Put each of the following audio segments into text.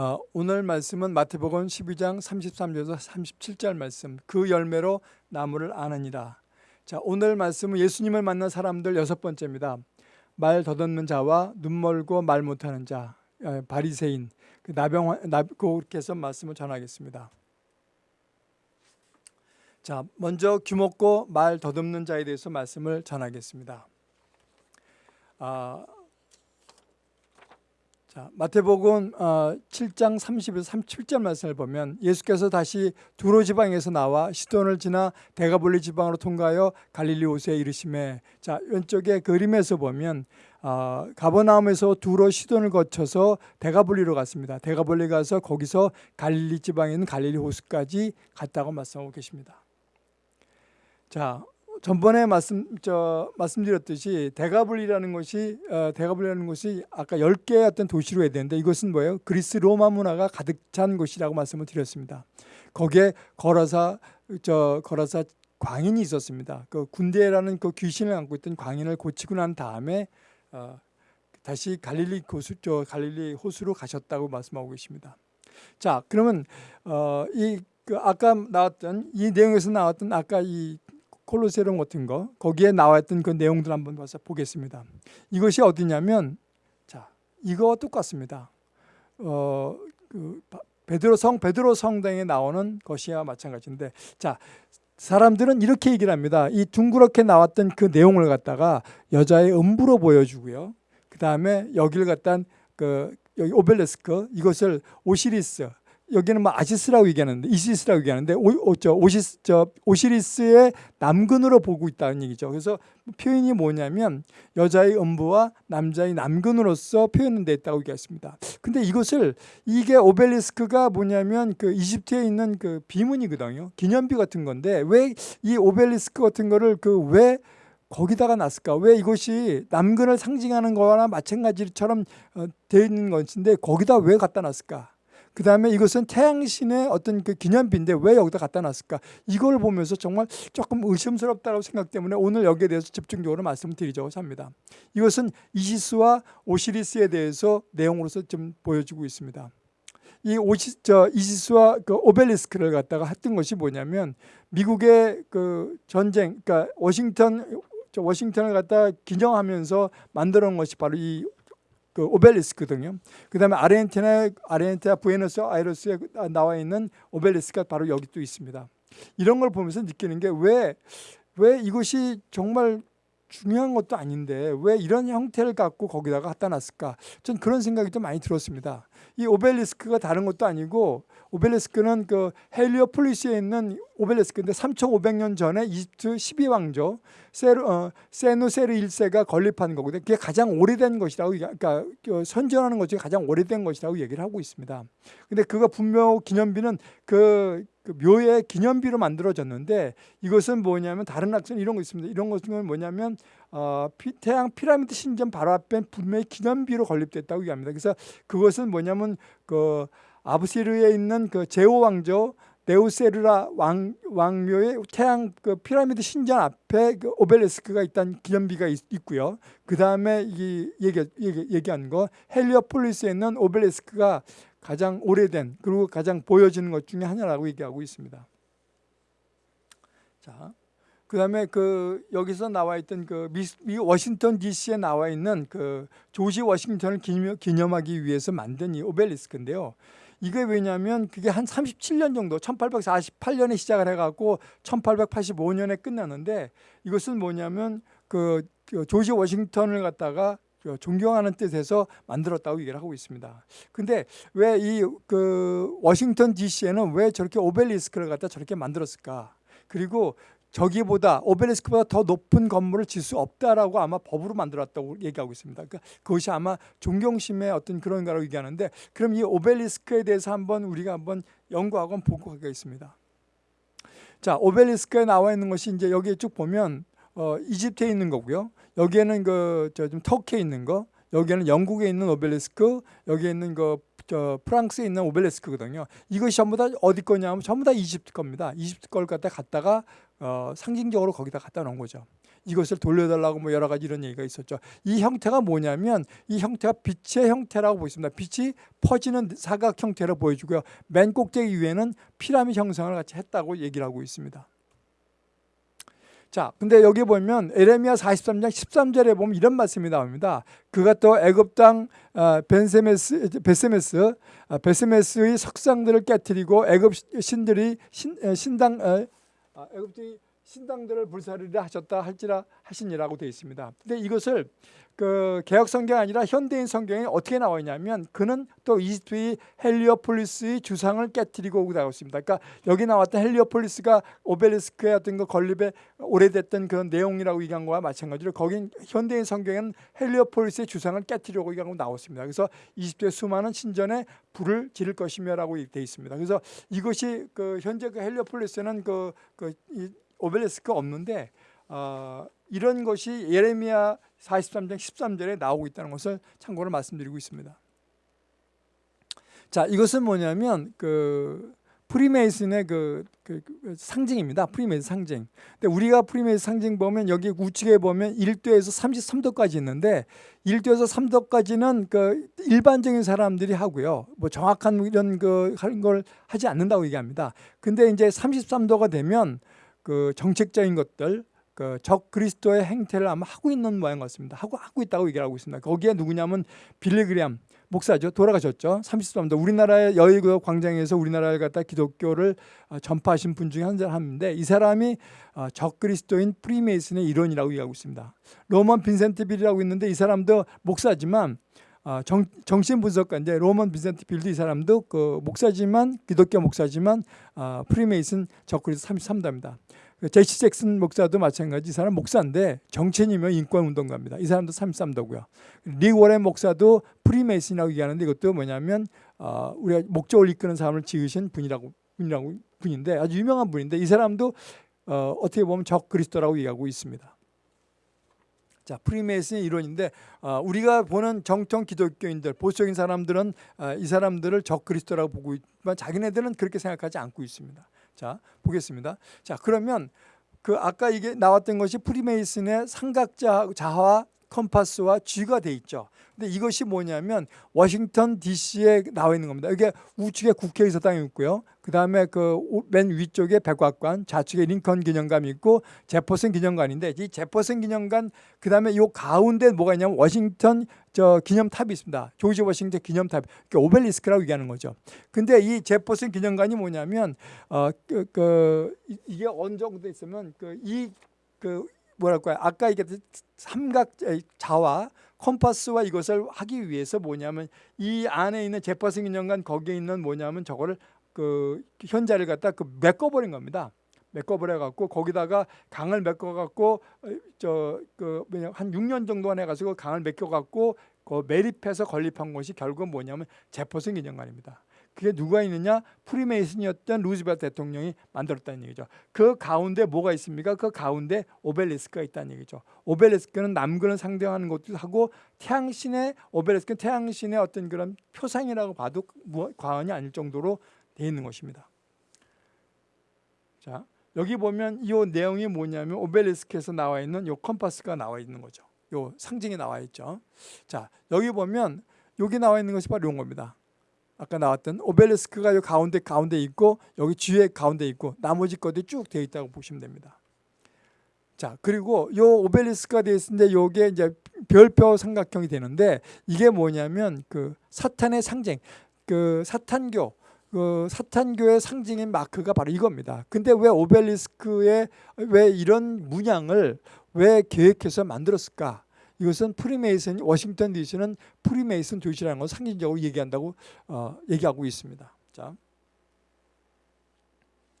어, 오늘 말씀은 마태복음 12장 33절에서 37절 말씀 그 열매로 나무를 아느니라. 자 오늘 말씀은 예수님을 만난 사람들 여섯 번째입니다. 말 더듬는 자와 눈 멀고 말 못하는 자 어, 바리새인 그 나병 나그께서 말씀을 전하겠습니다. 자 먼저 귀먹고 말 더듬는 자에 대해서 말씀을 전하겠습니다. 아, 자, 마태복음 7장 30에서 37절 말씀을 보면 예수께서 다시 두로 지방에서 나와 시돈을 지나 대가볼리 지방으로 통과하여 갈릴리 호수에 이르심에 자 왼쪽에 그림에서 보면 어, 가버나움에서 두로 시돈을 거쳐서 대가볼리로 갔습니다. 대가볼리 가서 거기서 갈릴리 지방에 있는 갈릴리 호수까지 갔다고 말씀하고 계십니다. 자 전번에 말씀 저 말씀드렸듯이 대가블리라는 것이 어, 대가블리라는 것이 아까 10개의 어떤 도시로 해야 되는데 이것은 뭐예요? 그리스 로마 문화가 가득 찬 곳이라고 말씀을 드렸습니다. 거기에 거라사 저 거라사 광인이 있었습니다. 그 군대라는 그 귀신을 안고 있던 광인을 고치고 난 다음에 어, 다시 갈릴리 호수 저 갈릴리 호수로 가셨다고 말씀하고 계십니다. 자, 그러면 어, 이그 아까 나왔던 이 내용에서 나왔던 아까 이 콜로세움 같은 거 거기에 나와있던 그 내용들 한번 봐서 보겠습니다. 이것이 어디냐면 자 이거 똑같습니다. 어, 그 베드로 성 베드로 성당에 나오는 것이야 마찬가지인데 자 사람들은 이렇게 얘기를 합니다. 이 둥그렇게 나왔던 그 내용을 갖다가 여자의 음부로 보여주고요. 그 다음에 여기를 갖다 그 여기 오벨레스크 이것을 오시리스 여기는 뭐 아시스라고 얘기하는데 이시스라고 얘기하는데 오, 오, 저, 오시스, 저, 오시리스의 남근으로 보고 있다는 얘기죠. 그래서 표현이 뭐냐면 여자의 음부와 남자의 남근으로서 표현돼 있다고 얘기했습니다. 근데 이것을 이게 오벨리스크가 뭐냐면 그 이집트에 있는 그 비문이거든요. 기념비 같은 건데 왜 이 오벨리스크 같은 거를 그왜 거기다가 놨을까? 왜 이것이 남근을 상징하는 거나 마찬가지처럼 어, 되어 있는 것인데 거기다 왜 갖다 놨을까? 그 다음에 이것은 태양신의 어떤 그 기념비인데 왜 여기다 갖다 놨을까? 이걸 보면서 정말 조금 의심스럽다고 생각 때문에 오늘 여기에 대해서 집중적으로 말씀을 드리자고 합니다. 이것은 이시스와 오시리스에 대해서 내용으로서 좀 보여주고 있습니다. 이 오시, 저 이시스와 그 오벨리스크를 갖다가 했던 것이 뭐냐면 미국의 그 전쟁, 그러니까 워싱턴 워싱턴을 갖다 기념하면서 만들어 놓은 것이 바로 이 그 오벨리스크거든요. 그다음에 아르헨티나 아르헨티나 부에노스 아이레스에 나와 있는 오벨리스크가 바로 여기 또 있습니다. 이런 걸 보면서 느끼는 게 왜 왜 이것이 정말 중요한 것도 아닌데 왜 이런 형태를 갖고 거기다가 갖다 놨을까? 전 그런 생각이 좀 많이 들었습니다. 이 오벨리스크가 다른 것도 아니고 오벨리스크는 그 헬리오폴리스에 있는 오벨리스크인데 3,500년 전에 이집트 12왕조 세르, 어, 세누세르 1세가 건립한 거거든요. 그게 가장 오래된 것이라고 그러니까 그 선전하는 것 중에 가장 오래된 것이라고 얘기를 하고 있습니다. 근데 그거 분묘 기념비는 그, 그 묘의 기념비로 만들어졌는데 이것은 뭐냐면 다른 학생 이런 거 있습니다. 이런 것은 뭐냐면 어, 피, 태양 피라미드 신전 바로 앞에 분명히 기념비로 건립됐다고 얘기합니다. 그래서 그것은 뭐냐면 그 아부시르에 있는 그 제오 왕조 네우세르라 왕, 왕묘의 태양 그 피라미드 신전 앞에 그 오벨리스크가 있다는 기념비가 있, 고요 그 다음에 이 얘기, 얘기, 얘기한 거 헬리오폴리스에 있는 오벨리스크가 가장 오래된 그리고 가장 보여지는 것 중에 하나라고 얘기하고 있습니다. 자, 그 다음에 그 여기서 나와 있던 그 미, 미 워싱턴 D.C.에 나와 있는 그 조지 워싱턴을 기념, 기념하기 위해서 만든 이 오벨리스크인데요. 이게 왜냐하면 그게 한 37년 정도 1848년에 시작을 해갖고 1885년에 끝나는데 이것은 뭐냐면 그, 그 조지 워싱턴을 갖다가 그 존경하는 뜻에서 만들었다고 얘기를 하고 있습니다. 근데 왜 이 그 워싱턴 DC에는 왜 저렇게 오벨리스크를 갖다 저렇게 만들었을까? 그리고 저기보다 오벨리스크보다 더 높은 건물을 질 수 없다라고 아마 법으로 만들었다고 얘기하고 있습니다. 그러니까 그것이 아마 존경심의 어떤 그런 거라고 얘기하는데 그럼 이 오벨리스크에 대해서 한번 우리가 한번 연구하고 보고 가겠습니다. 자, 오벨리스크에 나와 있는 것이 이제 여기에 쭉 보면 어, 이집트에 있는 거고요. 여기에는 그 저 좀 터키에 있는 거, 여기에는 영국에 있는 오벨리스크, 여기에 있는 그 저 프랑스에 있는 오벨리스크거든요. 이것이 전부 다 어디 거냐면 전부 다 이집트 겁니다. 이집트 걸 갖다 갖다가 어, 상징적으로 거기다 갖다 놓은 거죠. 이것을 돌려달라고 뭐 여러 가지 이런 얘기가 있었죠. 이 형태가 뭐냐면 이 형태가 빛의 형태라고 보겠습니다. 빛이 퍼지는 사각 형태로 보여주고요. 맨 꼭대기 위에는 피라미드 형성을 같이 했다고 얘기를 하고 있습니다. 자, 근데 여기 보면 에레미야 43장 13절에 보면 이런 말씀이 나옵니다. 그가 또 애굽 땅 어, 벤세메스 베세메스 어, 베세메스의 석상들을 깨뜨리고 애굽 신들이 신, 신당 아, 애굽들이 신당들을 불사르려 하셨다 할지라 하시니라고 되어 있습니다. 근데 이것을 그 개혁 성경 아니라 현대인 성경에 어떻게 나와 있냐면 그는 또 이집트의 헬리오폴리스의 주상을 깨뜨리고 오고 나왔습니다. 그러니까 여기 나왔던 헬리오폴리스가 오벨리스크의 어떤 그 건립의 오래됐던 그런 내용이라고 얘기한 거와 마찬가지로 거긴 현대인 성경에는 헬리오폴리스의 주상을 깨뜨리고 얘기하고 나왔습니다. 그래서 이집트의 수많은 신전에 불을 지를 것이며라고 되어 있습니다. 그래서 이것이 그 현재 그 헬리오폴리스는 그, 그 오벨리스크가 없는데 어, 이런 것이 예레미야 43장 13절에 나오고 있다는 것을 참고로 말씀드리고 있습니다. 자, 이것은 뭐냐면 그 프리메이슨의 그, 그, 그 상징입니다. 프리메이슨 상징. 근데 우리가 프리메이슨 상징 보면 여기 우측에 보면 1도에서 33도까지 있는데 1도에서 3도까지는 그 일반적인 사람들이 하고요. 뭐 정확한 이런 그 하는 걸 하지 않는다고 얘기합니다. 근데 이제 33도가 되면 그 정책적인 것들 그 적 그리스도의 행태를 아마 하고 있는 모양 같습니다. 하고 하고 있다고 얘기를 하고 있습니다. 거기에 누구냐면 빌리 그레이엄 목사죠. 돌아가셨죠. 33도 우리나라의 여의도 광장에서 우리나라를 갖다 기독교를 어, 전파하신 분 중에 한 사람인데 이 사람이 어, 적 그리스도인 프리메이슨의 일원이라고 얘기하고 있습니다. 노먼 빈센트 필이라고 있는데 이 사람도 목사지만 어, 정, 정신분석가 인데 노먼 빈센트 필도 이 사람도 그 목사지만 기독교 목사지만 프리메이슨 적 그리스도 33도입니다. 그 제시 잭슨 목사도 마찬가지 이 사람 목사인데 정치인이며 인권운동가입니다. 이 사람도 33도고요. 릭 워렌 목사도 프리메이슨이라고 얘기하는데 이것도 뭐냐면 어, 우리가 목적을 이끄는 삶을 지으신 분이라고 분이라고 분인데 아주 유명한 분인데 이 사람도 어, 어떻게 보면 적 그리스도라고 얘기하고 있습니다. 자, 프리메이슨의 이론인데 어, 우리가 보는 정통 기독교인들, 보수적인 사람들은 어, 이 사람들을 적 그리스도라고 보고 있지만 자기네들은 그렇게 생각하지 않고 있습니다. 자, 보겠습니다. 자, 그러면 그 아까 이게 나왔던 것이 프리메이슨의 삼각자와 컴파스와 G가 돼 있죠. 근데 이것이 뭐냐면 워싱턴 DC에 나와 있는 겁니다. 이게 우측에 국회 의사당이 있고요. 그 다음에 그 맨 위쪽에 백악관, 좌측에 링컨 기념관이 있고 제퍼슨 기념관인데 이 제퍼슨 기념관 그 다음에 이 가운데 뭐가 있냐면 워싱턴 저 기념탑이 있습니다. 조지 워싱턴 기념탑, 오벨리스크라고 얘기하는 거죠. 근데 이 제퍼슨 기념관이 뭐냐면 어그 그, 이게 어느 정도 있으면 그 이그 그 뭐랄까요? 아까 얘기했 삼각 자와 컴파스와 이것을 하기 위해서 뭐냐면 이 안에 있는 제퍼슨 기념관 거기에 있는 뭐냐면 저거를 그 현자를 갖다 그 메꿔버린 겁니다. 메꿔버려 갖고 거기다가 강을 메꿔 갖고 저그 한 6년 동안 해가지고 강을 메꿔 갖고 그 매립해서 건립한 것이 결국은 뭐냐면 제퍼슨 기념관입니다. 그게 누가 있느냐? 프리메이슨이었던 루즈벨트 대통령이 만들었다는 얘기죠. 그 가운데 뭐가 있습니까? 그 가운데 오벨리스크가 있다는 얘기죠. 오벨리스크는 남근을 상대하는 것도 하고 태양신의 오벨리스크는 태양신의 어떤 그런 표상이라고 봐도 과언이 아닐 정도로 되어 있는 것입니다. 자, 여기 보면 이 내용이 뭐냐면 오벨리스크에서 나와 있는 이 컴파스가 나와 있는 거죠. 요 상징이 나와 있죠. 자, 여기 보면 여기 나와 있는 것이 바로 이런 겁니다. 아까 나왔던 오벨리스크가 이 가운데 가운데 있고 여기 뒤에 가운데 있고 나머지 것들이 쭉 되어 있다고 보시면 됩니다. 자 그리고 요 오벨리스크가 되어 있는데 요게 이제 별표 삼각형이 되는데 이게 뭐냐면 그 사탄의 상징, 그 사탄교, 그 사탄교의 상징인 마크가 바로 이겁니다. 근데 왜 오벨리스크에 왜 이런 문양을 왜 계획해서 만들었을까? 이것은 프리메이슨 워싱턴 DC는 프리메이슨 도시라는 걸 상징적으로 얘기한다고 어, 얘기하고 있습니다. 자.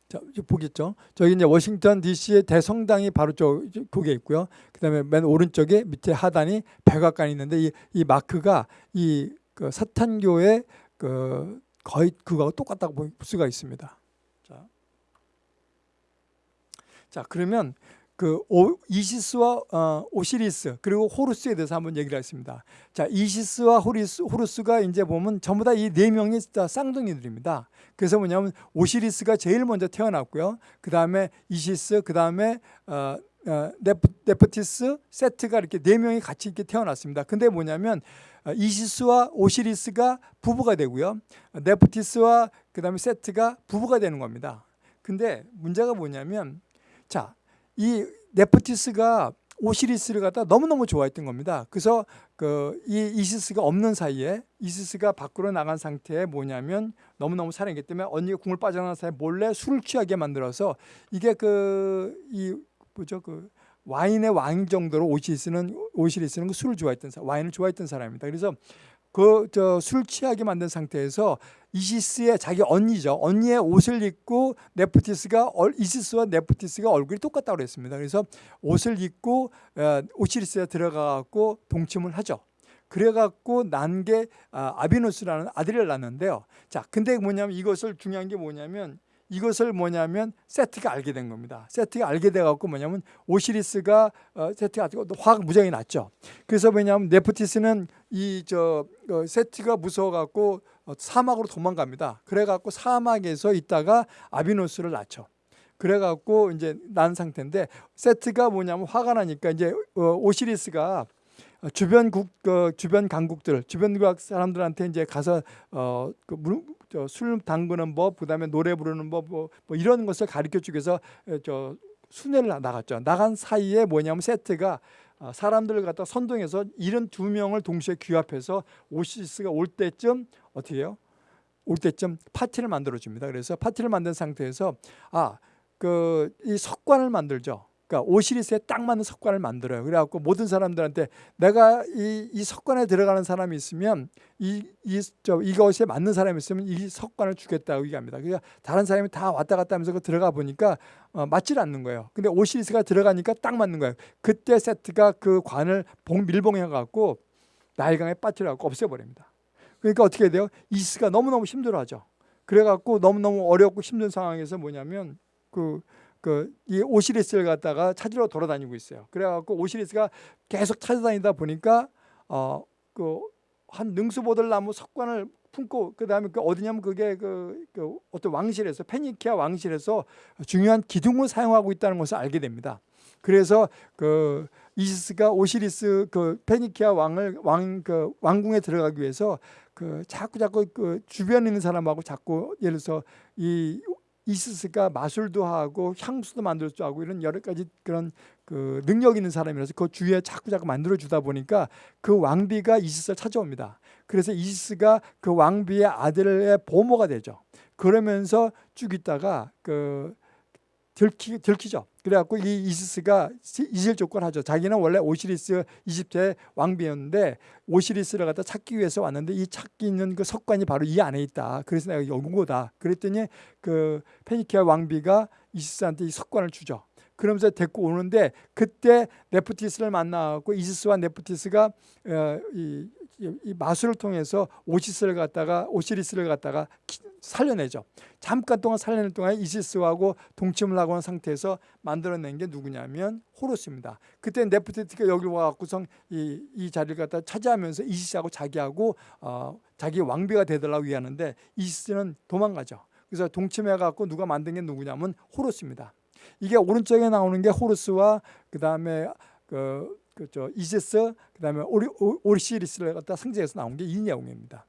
자, 보겠죠? 저기 이제 워싱턴 DC의 대성당이 바로 저 거기에 있고요. 그다음에 맨 오른쪽에 밑에 하단이 백악관이 있는데 이, 이 마크가 이 그 사탄교의 그 거의 그거하고 똑같다고 볼 수가 있습니다. 자, 자 그러면 그 오, 이시스와 어, 오시리스 그리고 호루스에 대해서 한번 얘기를 했습니다. 자, 이시스와 호리스, 호루스가 이제 보면 전부 다 이 네 명이 다 쌍둥이들입니다. 그래서 뭐냐면 오시리스가 제일 먼저 태어났고요. 그 다음에 이시스, 그 다음에 어, 어, 네프, 네프티스, 세트가 이렇게 네 명이 같이 이렇게 태어났습니다. 근데 뭐냐면 어, 이시스와 오시리스가 부부가 되고요. 어, 네프티스와 그 다음에 세트가 부부가 되는 겁니다. 근데 문제가 뭐냐면 자, 이 네프티스가 오시리스를 갖다 너무너무 좋아했던 겁니다. 그래서 그 이 이시스가 없는 사이에 이시스가 밖으로 나간 상태에 뭐냐면 너무너무 사랑했기 때문에 언니가 궁을 빠져나간 사이에 몰래 술을 취하게 만들어서 이게 그 이 뭐죠 그 와인의 왕 정도로 오시리스는 오시리스는 그 술을 좋아했던 사 와인을 좋아했던 사람입니다. 그래서 그 저 술 취하게 만든 상태에서 이시스의 자기 언니죠. 언니의 옷을 입고 네프티스가 이시스와 네프티스가 얼굴이 똑같다고 그랬습니다. 그래서 옷을 입고 어, 오시리스에 들어가 갖고 동침을 하죠. 그래갖고 난 게 아비노스라는 아들을 낳는데요. 자, 근데 뭐냐면 이것을 중요한 게 뭐냐면 이것을 뭐냐면 세트가 알게 된 겁니다. 세트가 알게 돼갖고 뭐냐면 오시리스가 어, 세트가 화가 무지하게 났죠. 그래서 뭐냐면 네프티스는 이저 어, 세트가 무서워갖고 어, 사막으로 도망갑니다. 그래갖고 사막에서 있다가 아비노스를 낳죠. 그래갖고 이제 난 상태인데 세트가 뭐냐면 화가 나니까 이제 어, 오시리스가 주변 국그 주변 강국들 주변 국 사람들한테 이제 가서 어 그 술 담그는 법, 그다음에 노래 부르는 법, 뭐, 뭐 이런 것을 가르쳐 주기 위해서 저 순회를 나갔죠. 나간 사이에 뭐냐면 세트가 어, 사람들을 갖다 선동해서 72명을 동시에 규합해서 오시스가 올 때쯤 어떻게 해요? 올 때쯤 파티를 만들어 줍니다. 그래서 파티를 만든 상태에서 아, 그 이 석관을 만들죠. 그러니까 오시리스에 딱 맞는 석관을 만들어요. 그래갖고 모든 사람들한테 내가 이, 이 석관에 들어가는 사람이 있으면 이, 이, 저, 이것에 맞는 사람이 있으면 이 석관을 주겠다고 얘기합니다. 그러니까 다른 사람이 다 왔다 갔다 하면서 그 들어가 보니까 어, 맞질 않는 거예요. 근데 오시리스가 들어가니까 딱 맞는 거예요. 그때 세트가 그 관을 봉, 밀봉해갖고 나일강에 빠뜨려갖고 없애버립니다. 그러니까 어떻게 돼요? 이스가 너무너무 힘들어하죠. 그래갖고 너무너무 어렵고 힘든 상황에서 뭐냐면 그 그 이 오시리스를 갖다가 찾으러 돌아다니고 있어요. 그래갖고 오시리스가 계속 찾아다니다 보니까 어 그 한 능수보들 나무 석관을 품고 그다음에 그 어디냐면 그게 그, 그 어떤 왕실에서 페니키아 왕실에서 중요한 기둥을 사용하고 있다는 것을 알게 됩니다. 그래서 그 이시스가 오시리스 그 페니키아 왕을 왕 그 왕궁에 들어가기 위해서 그 자꾸 자꾸 그 주변에 있는 사람하고 자꾸 예를 들어서 이 이스스가 마술도 하고 향수도 만들 줄 알고 이런 여러 가지 그런 그 능력 있는 사람이라서 그 주위에 자꾸 자꾸 만들어 주다 보니까 그 왕비가 이스스를 찾아옵니다. 그래서 이스스가 그 왕비의 아들의 보모가 되죠. 그러면서 쭉 있다가 그 들키, 들키죠. 그래갖고 이 이시스가 이질 조건을 하죠. 자기는 원래 오시리스 이집트의 왕비였는데 오시리스를 갖다 찾기 위해서 왔는데 이 찾기 있는 그 석관이 바로 이 안에 있다. 그래서 내가 여기 온 거다. 그랬더니 그 페니키아 왕비가 이시스한테 이 석관을 주죠. 그러면서 데리고 오는데 그때 네프티스를 만나고 이시스와 네프티스가 어, 이, 이 마술을 통해서 오시스를 갖다가 오시리스를 갖다가 살려내죠. 잠깐 동안 살려낼 동안 이시스하고 동침을 하고 한 상태에서 만들어낸 게 누구냐면 호로스입니다. 그때 네프티티가 여기 와갖고선 이, 이 자리를 갖다 차지하면서 이시스하고 자기하고 어, 자기 왕비가 되달라고 위하는데 이시스는 도망가죠. 그래서 동침해갖고 누가 만든 게 누구냐면 호로스입니다. 이게 오른쪽에 나오는 게 호로스와 그 다음에 그, 그저 이시스 그 다음에 오리, 오리시리스를 갖다 상징해서 나온 게이 내용입니다.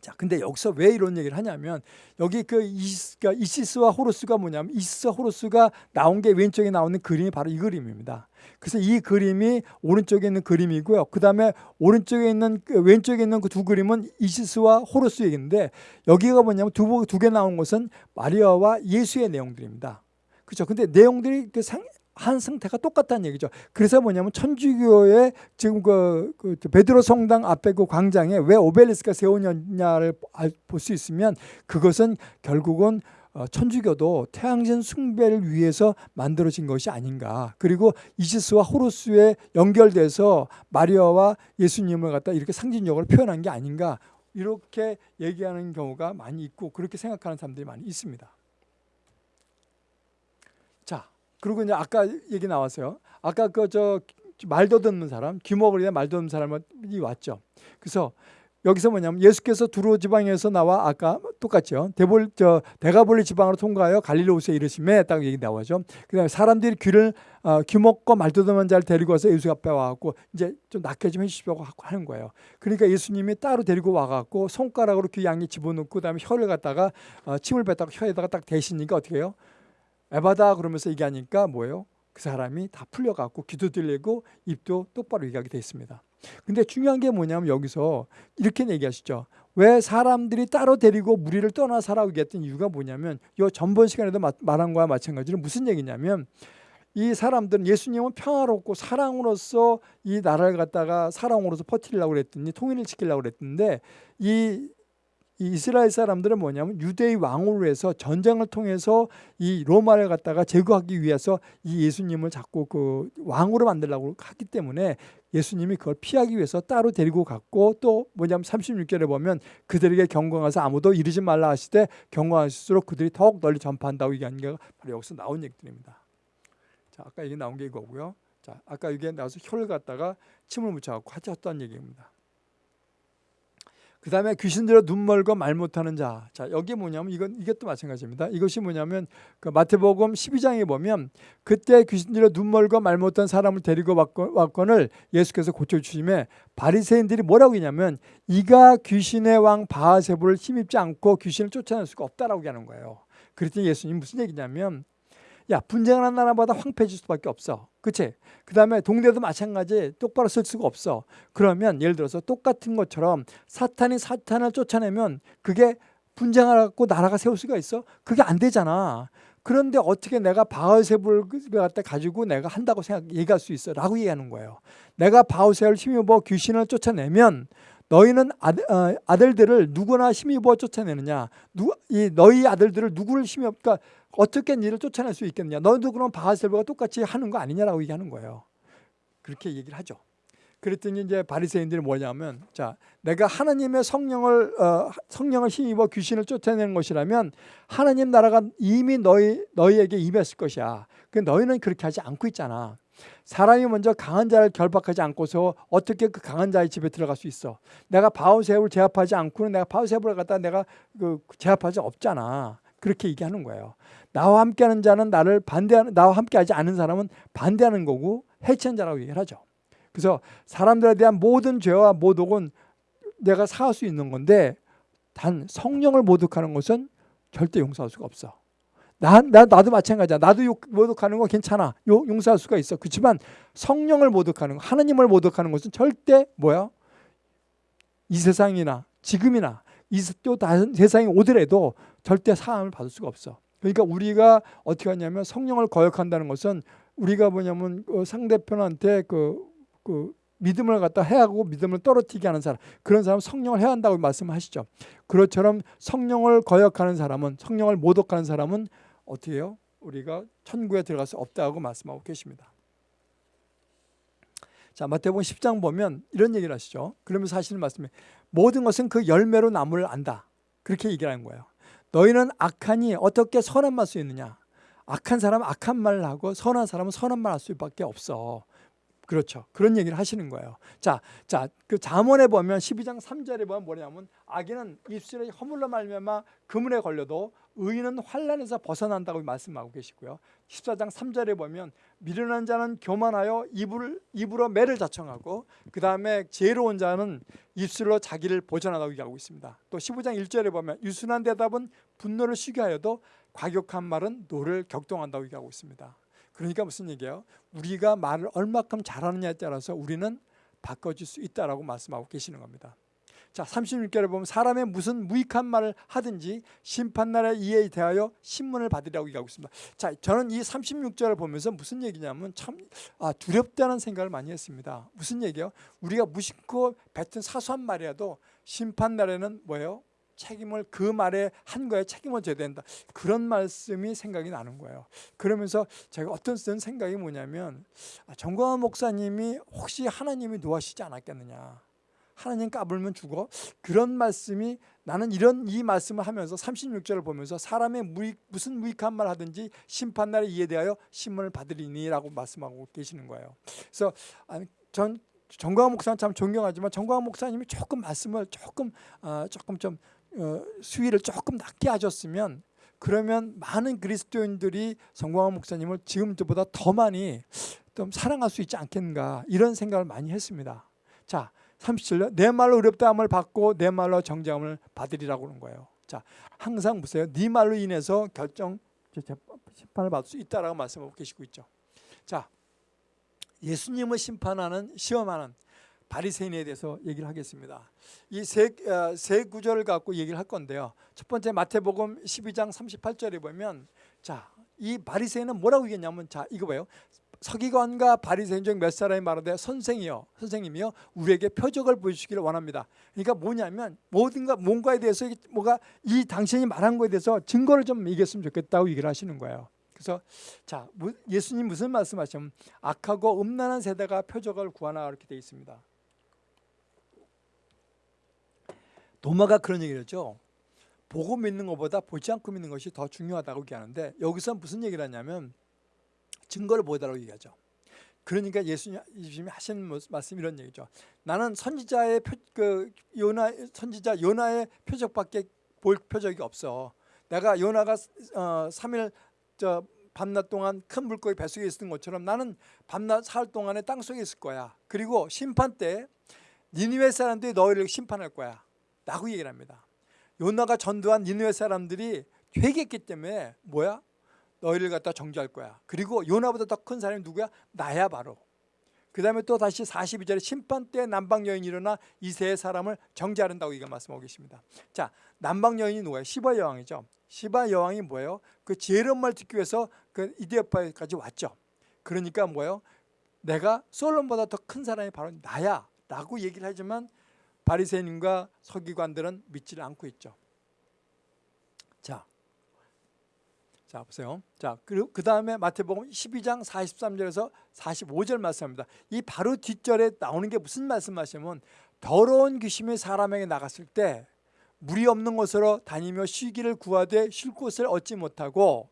자, 근데 여기서 왜 이런 얘기를 하냐면 여기 그 이시스가 그러니까 이시스와 호루스가 뭐냐면 이시스와 호루스가 나온 게 왼쪽에 나오는 그림이 바로 이 그림입니다. 그래서 이 그림이 오른쪽에 있는 그림이고요. 그 다음에 오른쪽에 있는 그 왼쪽에 있는 그 두 그림은 이시스와 호루스 얘기인데 여기가 뭐냐면 두 두 개 나온 것은 마리아와 예수의 내용들입니다. 그렇죠. 근데 내용들이 그 상, 한 상태가 똑같다는 얘기죠. 그래서 뭐냐면 천주교의 지금 그, 그 베드로 성당 앞에 그 광장에 왜 오벨리스가 세우냐를 볼 수 있으면 그것은 결국은 어, 천주교도 태양신 숭배를 위해서 만들어진 것이 아닌가. 그리고 이시스와 호루스에 연결돼서 마리아와 예수님을 갖다 이렇게 상징적으로 표현한 게 아닌가. 이렇게 얘기하는 경우가 많이 있고 그렇게 생각하는 사람들이 많이 있습니다. 그리고 이제 아까 얘기 나왔어요. 아까 그 저 말도 듣는 사람, 귀목을 위해 말도 듣는 사람이 왔죠. 그래서 여기서 뭐냐면 예수께서 두로 지방에서 나와 아까 똑같죠. 대볼 저 대가볼리 지방으로 통과하여 갈릴리 오스에 이르심에 딱 얘기 나오죠. 그다음에 사람들이 귀를 어, 귀먹고 말도듬한 자를 데리고 와서 예수 앞에 와갖고 이제 좀 낫게 좀 해주시려고 하는 거예요. 그러니까 예수님이 따로 데리고 와갖고 손가락으로 귀 양에 집어넣고 그다음에 혀를 갖다가 어, 침을 뱉다가 혀에다가 딱 대시니까 어떻게 해요? 에바다 그러면서 얘기하니까 뭐예요? 그 사람이 다 풀려갖고 귀도 들리고 입도 똑바로 얘기하게 돼 있습니다. 근데 중요한 게 뭐냐면 여기서 이렇게 얘기하시죠. 왜 사람들이 따로 데리고 무리를 떠나 살아오게 했던 이유가 뭐냐면 요 전번 시간에도 말한 거와 마찬가지로 무슨 얘기냐면 이 사람들은 예수님은 평화롭고 사랑으로서 이 나라를 갖다가 사랑으로서 퍼뜨리려고 그랬더니 통일을 시키려고 그랬는데 이 이스라엘 사람들은 뭐냐면 유대의 왕으로 해서 전쟁을 통해서 이 로마를 갖다가 제거하기 위해서 이 예수님을 자꾸 그 왕으로 만들려고 하기 때문에 예수님이 그걸 피하기 위해서 따로 데리고 갔고 또 뭐냐면 36절에 보면 그들에게 경고하서 아무도 이르지 말라 하시되 경고하실수록 그들이 더욱 널리 전파한다고 얘기하는 게 바로 여기서 나온 얘기들입니다. 자, 아까 이게 나온 게 이거고요. 자, 아까 이게 나와서 혀를 갖다가 침을 묻혀갖고 하셨던 얘기입니다. 그 다음에 귀신들어 눈 멀고 말 못하는 자. 자, 여기 뭐냐면 이건 이것도 마찬가지입니다. 이것이 뭐냐면 그 마태복음 12장에 보면 그때 귀신들어 눈 멀고 말 못한 사람을 데리고 왔건을 예수께서 고쳐주심에 바리새인들이 뭐라고 했냐면 이가 귀신의 왕 바하세부를 힘입지 않고 귀신을 쫓아낼 수가 없다라고 하는 거예요. 그랬더니 예수님 무슨 얘기냐면 야 분쟁하는 나라보다 황폐해질 수밖에 없어. 그치? 그 다음에 동대도 마찬가지 똑바로 쓸 수가 없어. 그러면 예를 들어서 똑같은 것처럼 사탄이 사탄을 쫓아내면 그게 분쟁하고 나라가 세울 수가 있어? 그게 안 되잖아. 그런데 어떻게 내가 바울세불을 갖다 가지고 내가 한다고 생각 얘기할 수 있어? 라고 얘기하는 거예요. 내가 바울세를 힘입어 귀신을 쫓아내면 너희는 아들, 어, 아들들을 누구나 힘입어 쫓아내느냐? 누, 이 너희 아들들을 누구를 힘입어? 그러니까 어떻게 니를 쫓아낼 수 있겠느냐? 너도 그럼 바하셀바가 똑같이 하는 거 아니냐라고 얘기하는 거예요. 그렇게 얘기를 하죠. 그랬더니 이제 바리새인들이 뭐냐면 자 내가 하나님의 성령을 어, 성령을 힘입어 귀신을 쫓아내는 것이라면 하나님 나라가 이미 너희 너희에게 임했을 것이야. 그 너희는 그렇게 하지 않고 있잖아. 사람이 먼저 강한 자를 결박하지 않고서 어떻게 그 강한 자의 집에 들어갈 수 있어? 내가 바우세브를 제압하지 않고는 내가 바우세브를 갖다 내가 그 제압할 수 없잖아. 그렇게 얘기하는 거예요. 나와 함께하는 자는 나를 반대하는 나와 함께하지 않은 사람은 반대하는 거고 해치는 자라고 얘기를 하죠. 그래서 사람들에 대한 모든 죄와 모독은 내가 사할 수 있는 건데 단 성령을 모독하는 것은 절대 용서할 수가 없어. 나, 나, 나도 마찬가지야. 나도 욕, 모독하는 거 괜찮아. 요, 용서할 수가 있어. 그렇지만 성령을 모독하는 거, 하나님을 모독하는 것은 절대 뭐야? 이 세상이나 지금이나 이 또 다른 세상이 오더라도 절대 사함을 받을 수가 없어. 그러니까 우리가 어떻게 하냐면 성령을 거역한다는 것은 우리가 뭐냐면 그 상대편한테 그, 그 믿음을 갖다 해하고 믿음을 떨어뜨리게 하는 사람 그런 사람 성령을 해야 한다고 말씀하시죠. 그렇처럼 성령을 거역하는 사람은 성령을 모독하는 사람은 어떻게 해요? 우리가 천국에 들어갈 수 없다고 말씀하고 계십니다. 자 마태복음 10장 보면 이런 얘기를 하시죠. 그러면서 하시는 말씀이 모든 것은 그 열매로 나무를 안다. 그렇게 얘기하는 거예요. 너희는 악하니 어떻게 선한 말 수 있느냐? 악한 사람은 악한 말을 하고 선한 사람은 선한 말 할 수밖에 없어. 그렇죠. 그런 얘기를 하시는 거예요. 자, 자, 그 잠언에 보면 12장 3절에 보면 뭐냐면 악인은 입술에 허물로 말미암아 그물에 걸려도 의인은 환란에서 벗어난다고 말씀하고 계시고요. 14장 3절에 보면 미련한 자는 교만하여 입을 입으로 매를 자청하고 그 다음에 지혜로운 자는 입술로 자기를 보전하다고 얘기하고 있습니다. 또 15장 1절에 보면 유순한 대답은 분노를 쉬게 하여도 과격한 말은 노를 격동한다고 얘기하고 있습니다. 그러니까 무슨 얘기예요? 우리가 말을 얼마큼 잘하느냐에 따라서 우리는 바꿔줄 수 있다라고 말씀하고 계시는 겁니다. 자, 36절에 보면 사람이 무슨 무익한 말을 하든지 심판날에 이에 대하여 심문을 받으라고 얘기하고 있습니다. 자, 저는 이 36절을 보면서 무슨 얘기냐면 참 아, 두렵다는 생각을 많이 했습니다. 무슨 얘기예요? 우리가 무심코 뱉은 사소한 말이라도 심판날에는 뭐예요? 책임을 그 말에 한 거에 책임을 져야 된다. 그런 말씀이 생각이 나는 거예요. 그러면서 제가 어떤 쓴 생각이 뭐냐면 아, 정광환 목사님이 혹시 하나님이 노하시지 않았겠느냐. 하나님 까불면 죽어. 그런 말씀이 나는 이런 이 말씀을 하면서 36절을 보면서 사람의 무익, 무슨 무익한 말 하든지 심판날에 이에 대하여 신문을 받으리니라고 말씀하고 계시는 거예요. 그래서 전 정광훈 목사는 참 존경하지만 정광훈 목사님이 조금 말씀을 조금 어, 조금 좀 어, 수위를 조금 낮게 하셨으면 그러면 많은 그리스도인들이 정광훈 목사님을 지금보다 더 많이 좀 사랑할 수 있지 않겠는가 이런 생각을 많이 했습니다. 자, 37년 내 말로 의롭다함을 받고 내 말로 정죄함을 받으리라고 그런 거예요. 자, 항상 보세요. 네 말로 인해서 결정 심판을 받을 수 있다라고 말씀하고 계시고 있죠. 자, 예수님을 심판하는 시험하는 바리새인에 대해서 얘기를 하겠습니다. 이세세 어, 구절을 갖고 얘기를 할 건데요. 첫 번째 마태복음 12장 38절에 보면 자, 이 바리새인은 뭐라고 얘기했냐면 자, 이거 봐요. 서기관과 바리새인 중 몇 사람이 말하되 선생이요 선생님이요 우리에게 표적을 보여주시기를 원합니다. 그러니까 뭐냐면 모든가 뭔가에 대해서 뭐가 이 당신이 말한 거에 대해서 증거를 좀 얘기했으면 좋겠다고 얘기를 하시는 거예요. 그래서 자 예수님 무슨 말씀하시면 악하고 음란한 세대가 표적을 구하나 이렇게 돼 있습니다. 도마가 그런 얘기를 했죠. 보고 믿는 것보다 보지 않고 믿는 것이 더 중요하다고 얘기하는데 여기서 무슨 얘기를 하냐면 증거를 보여달라고 얘기하죠. 그러니까 예수님이 하시는 말씀 이런 얘기죠. 나는 선지자의 표, 그 요나 선지자 요나의 표적밖에 볼 표적이 없어. 내가 요나가 어, 3일 저 밤낮 동안 큰 물고기 뱃속에 있었던 것처럼 나는 밤낮 사흘 동안에 땅 속에 있을 거야. 그리고 심판 때 니느웨 사람들이 너희를 심판할 거야. 라고 얘기를 합니다. 요나가 전도한 니느웨 사람들이 회개했기 때문에 뭐야? 너희를 갖다 정죄할 거야. 그리고 요나보다 더 큰 사람이 누구야? 나야 바로. 그 다음에 또 다시 42절에 심판 때 남방 여인이 일어나 이세의 사람을 정죄하는다고 이가 말씀하고 계십니다. 자, 남방 여인이 누구예요? 시바 여왕이죠. 시바 여왕이 뭐예요? 그 지혜로운 말 듣기 위해서 그 이디오파까지 왔죠. 그러니까 뭐예요? 내가 솔론보다 더 큰 사람이 바로 나야 라고 얘기를 하지만 바리새인과 서기관들은 믿지를 않고 있죠. 자, 자 보세요. 자 그리고 그 다음에 마태복음 12장 43절에서 45절 말씀합니다. 이 바로 뒷절에 나오는 게 무슨 말씀하시면 더러운 귀신이 사람에게 나갔을 때 물이 없는 곳으로 다니며 쉬기를 구하되 쉴 곳을 얻지 못하고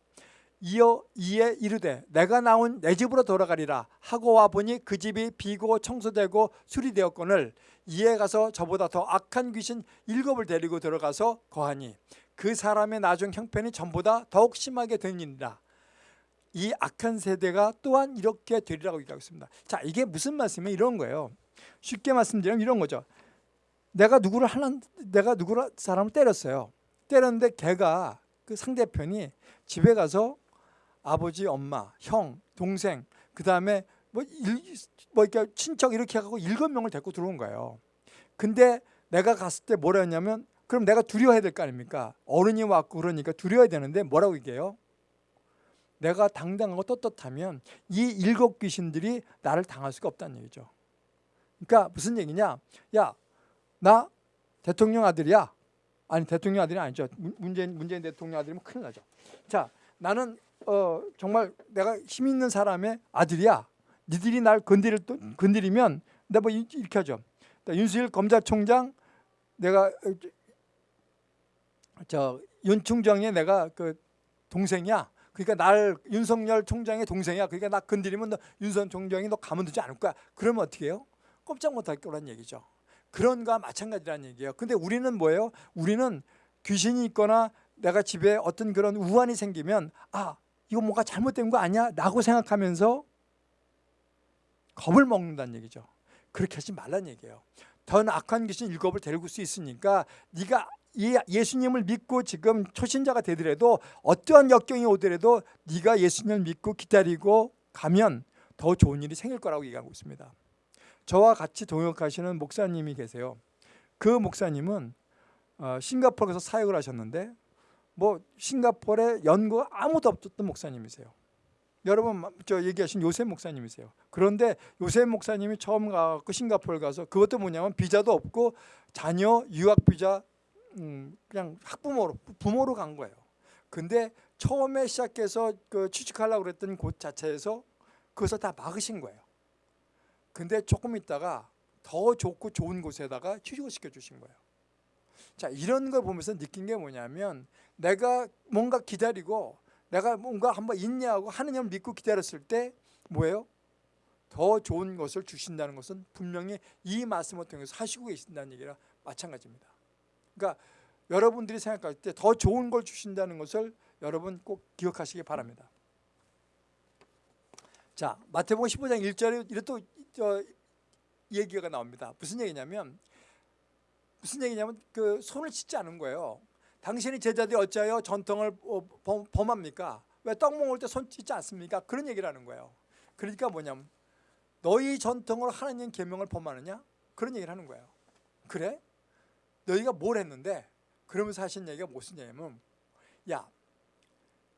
이어 이에 이르되 내가 나온 내 집으로 돌아가리라 하고 와 보니 그 집이 비고 청소되고 수리되었거늘 이에 가서 저보다 더 악한 귀신 일곱을 데리고 들어가서 거하니 그 사람의 나중 형편이 전보다 더욱 심하게 되니라. 이 악한 세대가 또한 이렇게 되리라고 얘기하고 있습니다. 자, 이게 무슨 말씀이에요? 이런 거예요. 쉽게 말씀드리면 이런 거죠. 내가 누구를 하는 내가 누구를 사람을 때렸어요. 때렸는데 걔가 그 상대편이 집에 가서 아버지, 엄마, 형, 동생, 그 다음에 뭐, 일, 뭐 이렇게 친척 이렇게 하고 일곱 명을 데리고 들어온 거예요. 근데 내가 갔을 때 뭐라 했냐면 그럼 내가 두려워해야 될 거 아닙니까? 어른이 왔고 그러니까 두려워야 되는데 뭐라고 얘기해요? 내가 당당하고 떳떳하면 이 일곱 귀신들이 나를 당할 수가 없다는 얘기죠. 그러니까 무슨 얘기냐? 야, 나 대통령 아들이야. 아니 대통령 아들이 아니죠. 문재인 문재인 대통령 아들이면 큰일 나죠. 자, 나는 어, 정말 내가 힘 있는 사람의 아들이야. 니들이 날 건드릴 건드리면 내가 뭐 이렇게 하죠. 윤수일 검찰총장 내가 저 윤 총장의 내가 그 동생이야. 그러니까 날 윤석열 총장의 동생이야. 그러니까 나 건드리면 너 윤선 총장이 너 가만두지 않을 거야. 그러면 어떻게 해요? 꼼짝 못할 거란 얘기죠. 그런 거와 마찬가지란 얘기예요. 근데 우리는 뭐예요? 우리는 귀신이 있거나 내가 집에 어떤 그런 우환이 생기면 아 이거 뭔가 잘못된 거 아니야? 라고 생각하면서 겁을 먹는다는 얘기죠. 그렇게 하지 말란 얘기예요. 더 악한 귀신 일곱을 데리고 올 수 있으니까 네가 예수님을 믿고 지금 초신자가 되더라도 어떠한 역경이 오더라도 네가 예수님을 믿고 기다리고 가면 더 좋은 일이 생길 거라고 얘기하고 있습니다. 저와 같이 동역하시는 목사님이 계세요. 그 목사님은 어, 싱가포르에서 사역을 하셨는데 뭐 싱가포르에 연구 아무도 없었던 목사님이세요. 여러분 저 얘기하신 요셉 목사님이세요. 그런데 요셉 목사님이 처음 가고 싱가포르 가서 그것도 뭐냐면 비자도 없고 자녀 유학 비자 음, 그냥 학부모로 부모로 간 거예요. 근데 처음에 시작해서 그 취직하려고 그랬던 곳 자체에서 그것을 다 막으신 거예요. 근데 조금 있다가 더 좋고 좋은 곳에다가 취직을 시켜주신 거예요. 자 이런 걸 보면서 느낀 게 뭐냐면 내가 뭔가 기다리고 내가 뭔가 한번 있냐고 하느님을 믿고 기다렸을 때 뭐예요? 더 좋은 것을 주신다는 것은 분명히 이 말씀을 통해서 하시고 계신다는 얘기라 마찬가지입니다. 그러니까 여러분들이 생각할 때 더 좋은 걸 주신다는 것을 여러분 꼭 기억하시기 바랍니다. 자, 마태복음 15장 1절에 이렇게 또 저, 얘기가 나옵니다. 무슨 얘기냐면 무슨 얘기냐면 그 손을 씻지 않은 거예요. 당신이 제자들이 어찌하여 전통을 어, 범- 범합니까? 왜 떡 먹을 때 손 씻지 않습니까? 그런 얘기를 하는 거예요. 그러니까 뭐냐면 너희 전통으로 하나님 계명을 범하느냐? 그런 얘기를 하는 거예요. 그래? 너희가 뭘 했는데? 그러면서 하신 얘기가 무슨 얘기냐면 야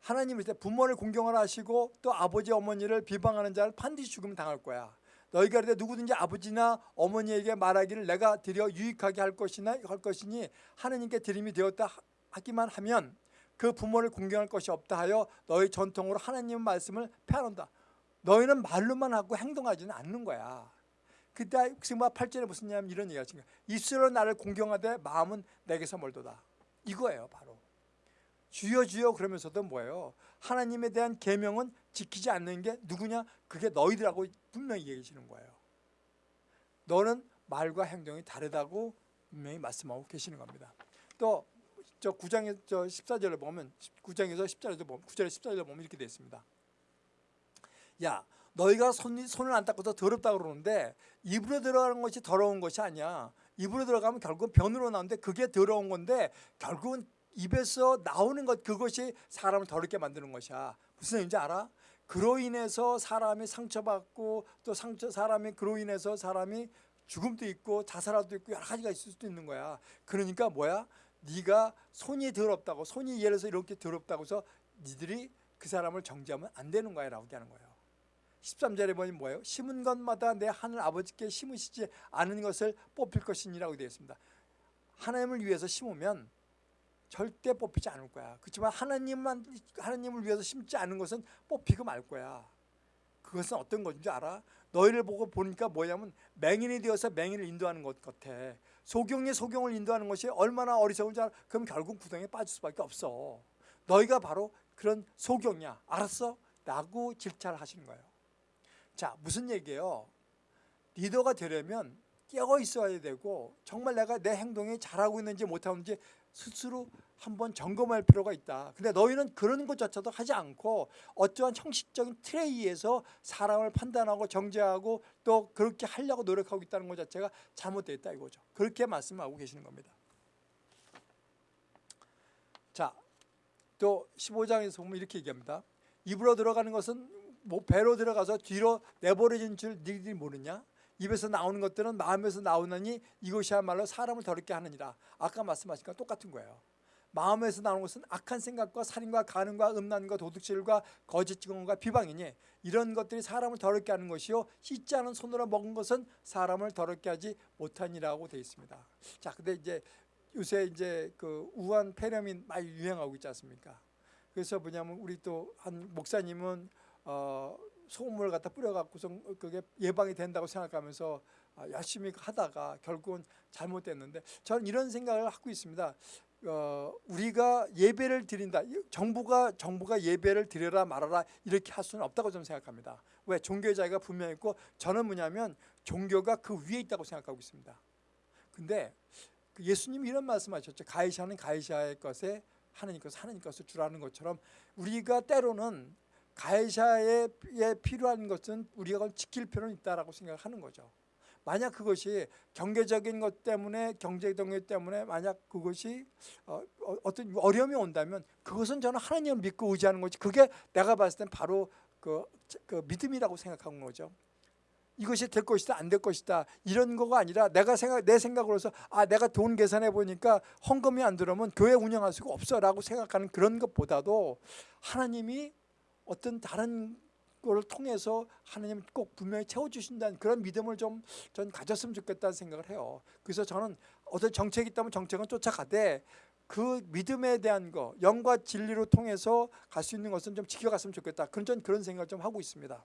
하나님일 때 부모를 공경하라 하시고 또 아버지 어머니를 비방하는 자를 반드시 죽음 당할 거야. 너희가 그때 누구든지 아버지나 어머니에게 말하기를 내가 드려 유익하게 할 것이나 할 것이니 하느님께 드림이 되었다 하- 하기만 하면 그 부모를 공경할 것이 없다 하여 너희 전통으로 하나님 말씀을 폐하는다. 너희는 말로만 하고 행동하지는 않는 거야. 그때 승마 8절에 무슨 얘기냐면 이런 얘기가 지금 입술로 나를 공경하되 마음은 내게서 멀도다. 이거예요, 바로. 주여 주여 그러면서도 뭐예요? 하나님에 대한 계명은 지키지 않는 게 누구냐? 그게 너희들하고 분명히 얘기해 주는 거예요. 너는 말과 행동이 다르다고 분명히 말씀하고 계시는 겁니다. 또 저 9장에 저 14절을 보면 9장에서 10절에도 보면 9절에 14절에 보면 이렇게 되어 있습니다. 야, 너희가 손, 손을 안 닦고서 더럽다 그러는데 입으로 들어가는 것이 더러운 것이 아니야. 입으로 들어가면 결국은 변으로 나오는데 그게 더러운 건데 결국은 입에서 나오는 것 그것이 사람을 더럽게 만드는 것이야. 무슨 얘기인지 알아? 그로 인해서 사람이 상처받고 또 상처 사람이 그로 인해서 사람이 죽음도 있고 자살도 있고 여러 가지가 있을 수도 있는 거야. 그러니까 뭐야? 네가 손이 더럽다고 손이 예를 들어서 이렇게 더럽다고 해서 니들이 그 사람을 정죄하면 안 되는 거야 라고 하는 거예요. 13절에 보니 뭐예요? 심은 것마다 내 하늘 아버지께 심으시지 않은 것을 뽑힐 것이니라고 되어 있습니다. 하나님을 위해서 심으면 절대 뽑히지 않을 거야. 그렇지만 하나님만 하나님을 위해서 심지 않은 것은 뽑히고 말 거야. 그것은 어떤 건지 알아? 너희를 보고 보니까 뭐냐면 맹인이 되어서 맹인을 인도하는 것 같아. 소경이 소경을 인도하는 것이 얼마나 어리석은지 알아? 그럼 결국 구덩이에 빠질 수밖에 없어. 너희가 바로 그런 소경이야. 알았어? 라고 질차를 하시는 거예요. 자, 무슨 얘기예요? 리더가 되려면 깨어 있어야 되고 정말 내가 내 행동이 잘하고 있는지 못하는지 스스로 한번 점검할 필요가 있다. 근데 너희는 그런 것조차도 하지 않고 어떠한 형식적인 틀에 의해서 사람을 판단하고 정죄하고 또 그렇게 하려고 노력하고 있다는 것 자체가 잘못되어 있다 이거죠. 그렇게 말씀하고 계시는 겁니다. 자, 또 15장에서 보면 이렇게 얘기합니다. 입으로 들어가는 것은 뭐 배로 들어가서 뒤로 내버려진 줄 너희들이 모르냐? 입에서 나오는 것들은 마음에서 나오느니 이것이야말로 사람을 더럽게 하느니라. 아까 말씀하신 거 똑같은 거예요. 마음에서 나오는 것은 악한 생각과 살인과 가늠과 음란과 도둑질과 거짓 증언과 비방이니 이런 것들이 사람을 더럽게 하는 것이요 씻지 않은 손으로 먹은 것은 사람을 더럽게 하지 못하니라고 되어 있습니다. 자, 근데 이제 요새 이제 그 우한 폐렴이 많이 유행하고 있지 않습니까? 그래서 뭐냐면 우리 또 한 목사님은 어, 소금물을 갖다 뿌려갖고서 그게 예방이 된다고 생각하면서 아, 열심히 하다가 결국은 잘못됐는데 저는 이런 생각을 하고 있습니다. 어, 우리가 예배를 드린다. 정부가 정부가 예배를 드려라 말아라 이렇게 할 수는 없다고 저는 생각합니다. 왜 종교의 자유가 분명히 있고 저는 뭐냐면 종교가 그 위에 있다고 생각하고 있습니다. 근데 그 예수님이 이런 말씀하셨죠. 가이샤는 가이샤의 것에 하나님 것은 하나님 것을 주라는 것처럼 우리가 때로는 가해자에 필요한 것은 우리가 그걸 지킬 필요는 있다라고 생각하는 거죠. 만약 그것이 경제적인 것 때문에 경제 동요 때문에 만약 그것이 어, 어떤 어려움이 온다면 그것은 저는 하나님을 믿고 의지하는 거지. 그게 내가 봤을 땐 바로 그, 그 믿음이라고 생각하는 거죠. 이것이 될 것이다 안 될 것이다 이런 거가 아니라 내가 생각 내 생각으로서 아 내가 돈 계산해 보니까 헌금이 안 들어오면 교회 운영할 수가 없어라고 생각하는 그런 것보다도 하나님이 어떤 다른 걸 통해서 하나님 꼭 분명히 채워주신다는 그런 믿음을 좀 전 가졌으면 좋겠다는 생각을 해요. 그래서 저는 어떤 정책이 있다면 정책은 쫓아가되 그 믿음에 대한 거, 영과 진리로 통해서 갈 수 있는 것은 좀 지켜갔으면 좋겠다. 그런 전 그런 생각을 좀 하고 있습니다.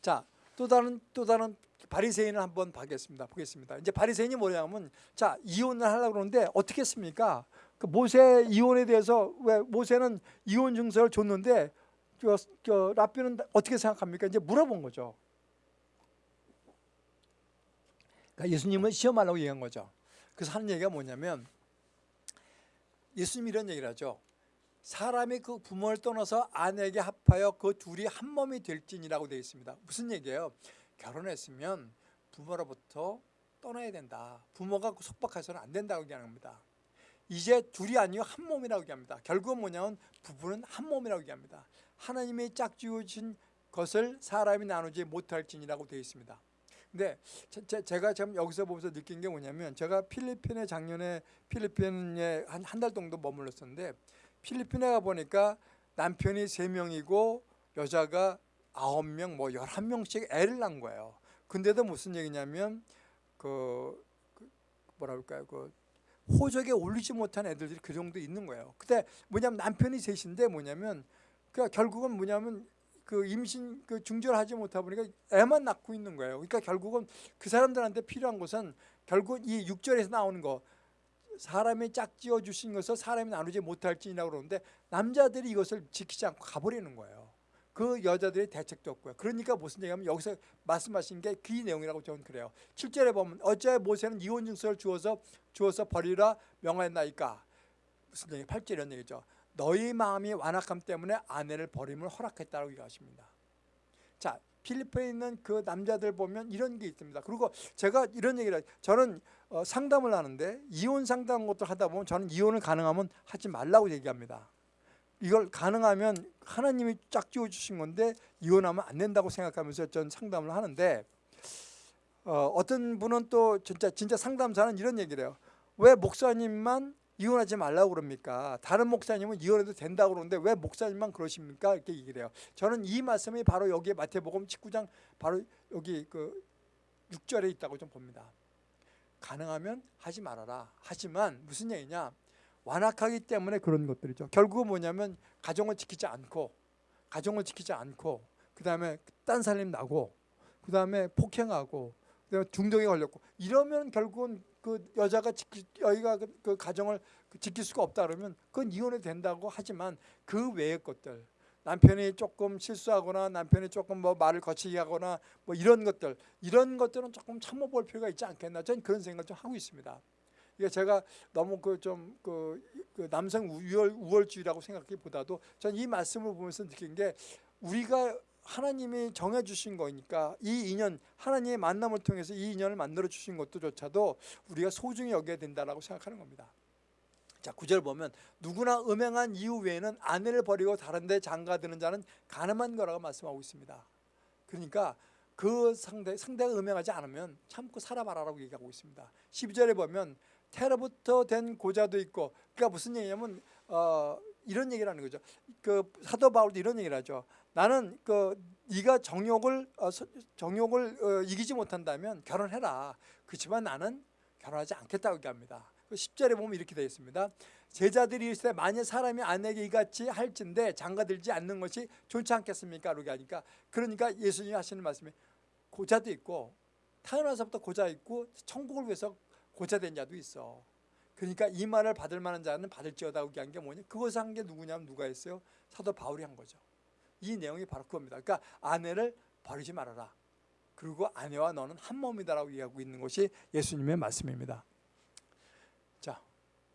자, 또 다른 또 다른 바리새인을 한번 보겠습니다. 보겠습니다. 이제 바리새인이 뭐냐면 자 이혼을 하려고 그러는데 어떻게 했습니까? 그 모세 이혼에 대해서 왜 모세는 이혼 증서를 줬는데 그, 그 라삐는 어떻게 생각합니까? 이제 물어본 거죠. 그러니까 예수님은 시험하려고 얘기한 거죠. 그래서 하는 얘기가 뭐냐면 예수님이 이런 얘기를 하죠. 사람이 그 부모를 떠나서 아내에게 합하여 그 둘이 한 몸이 될지니라고 되어 있습니다. 무슨 얘기예요? 결혼했으면 부모로부터 떠나야 된다. 부모가 속박해서는 안 된다고 얘기하는 겁니다. 이제 둘이 아니요 한 몸이라고 얘기합니다. 결국은 뭐냐면 부부는 한 몸이라고 얘기합니다. 하나님이 짝지어진 것을 사람이 나누지 못할지니라고 되어 있습니다. 근데 제, 가참 여기서 보면서 느낀 게 뭐냐면 제가 필리핀에 작년에 필리핀에 한 한 달 정도 머물렀었는데 필리핀에 가 보니까 남편이 세명이고 여자가 아홉 명, 뭐 열한 명씩 애를 낳은 거예요. 근데도 무슨 얘기냐면 그, 그 뭐라 그럴까요? 그 호적에 올리지 못한 애들이 그 정도 있는 거예요. 근데 뭐냐면 남편이 셋인데 뭐냐면 그 결국은 뭐냐면 그 임신 그 중절하지 못하 보니까 애만 낳고 있는 거예요. 그러니까 결국은 그 사람들한테 필요한 것은 결국 이 6절에서 나오는 거 사람이 짝지어 주신 것을 사람이 나누지 못할지니라고 그러는데 남자들이 이것을 지키지 않고 가버리는 거예요. 그 여자들의 대책도 없고요. 그러니까 무슨 얘기냐면 여기서 말씀하신 게 그 내용이라고 저는 그래요. 7절에 보면 어째 모세는 이혼 증서를 주어서 주어서 버리라 명하였나이까 무슨 얘기 8절 이런 얘기죠. 너희 마음이 완악함 때문에 아내를 버림을 허락했다고 얘기하십니다. 자 필리핀에 있는 그 남자들 보면 이런 게 있습니다. 그리고 제가 이런 얘기를 저는 어, 상담을 하는데 이혼 상담 것도 하다 보면 저는 이혼을 가능하면 하지 말라고 얘기합니다. 이걸 가능하면 하나님이 짝 지어 주신 건데 이혼하면 안 된다고 생각하면서 전 상담을 하는데 어, 떤 분은 또 진짜 진짜 상담사는 이런 얘기를 해요. 왜 목사님만 이혼하지 말라고 그럽니까? 다른 목사님은 이혼해도 된다고 그러는데 왜 목사님만 그러십니까? 이렇게 얘기를 해요. 저는 이 말씀이 바로 여기에 마태복음 19장 바로 여기 그 6절에 있다고 좀 봅니다. 가능하면 하지 말아라. 하지만 무슨 얘기냐? 완악하기 때문에 그런 것들이죠. 결국은 뭐냐면 가정을 지키지 않고 가정을 지키지 않고 그 다음에 딴 살림 나고 그 다음에 폭행하고 그다음에 중독에 걸렸고 이러면 결국은 그 여자가 지키, 여기가 그, 그 가정을 지킬 수가 없다 그러면 그건 이혼이 된다고 하지만 그 외의 것들 남편이 조금 실수하거나 남편이 조금 뭐 말을 거치게 하거나 뭐 이런 것들 이런 것들은 조금 참아볼 필요가 있지 않겠나 저는 그런 생각을 좀 하고 있습니다. 이게 제가 너무 그 좀그 그, 그 남성 우월, 우월주의라고 생각하기보다도 전 이 말씀을 보면서 느낀 게 우리가 하나님이 정해주신 거니까 이 인연 하나님의 만남을 통해서 이 인연을 만들어 주신 것도조차도 우리가 소중히 여겨야 된다라고 생각하는 겁니다. 자, 구절 보면 누구나 음행한 이유 외에는 아내를 버리고 다른 데 장가드는 자는 가늠한 거라고 말씀하고 있습니다. 그러니까 그 상대, 상대가 음행하지 않으면 참고 살아봐라라고 얘기하고 있습니다. 12절에 보면 테러부터 된 고자도 있고 그러니까 무슨 얘기냐면 어, 이런 얘기를 하는 거죠. 그 사도 바울도 이런 얘기를 하죠. 나는 그 네가 정욕을 어, 정욕을 어, 이기지 못한다면 결혼해라. 그렇지만 나는 결혼하지 않겠다고 얘기합니다. 10절에 그 보면 이렇게 되어 있습니다. 제자들이 있을 때 만약 사람이 아내에게 이같이 할진데 장가들지 않는 것이 좋지 않겠습니까? 이렇게 하니까 그러니까 예수님이 하시는 말씀이 고자도 있고 태어나서부터 고자 있고 천국을 위해서 고자된 자도 있어. 그러니까 이 말을 받을 만한 자는 받을지어다 얘기한 게 뭐냐? 그것을 한 게 누구냐면 누가 했어요? 사도 바울이 한 거죠. 이 내용이 바로 그겁니다. 그러니까 아내를 버리지 말아라. 그리고 아내와 너는 한 몸이다라고 얘기하고 있는 것이 예수님의 말씀입니다. 자,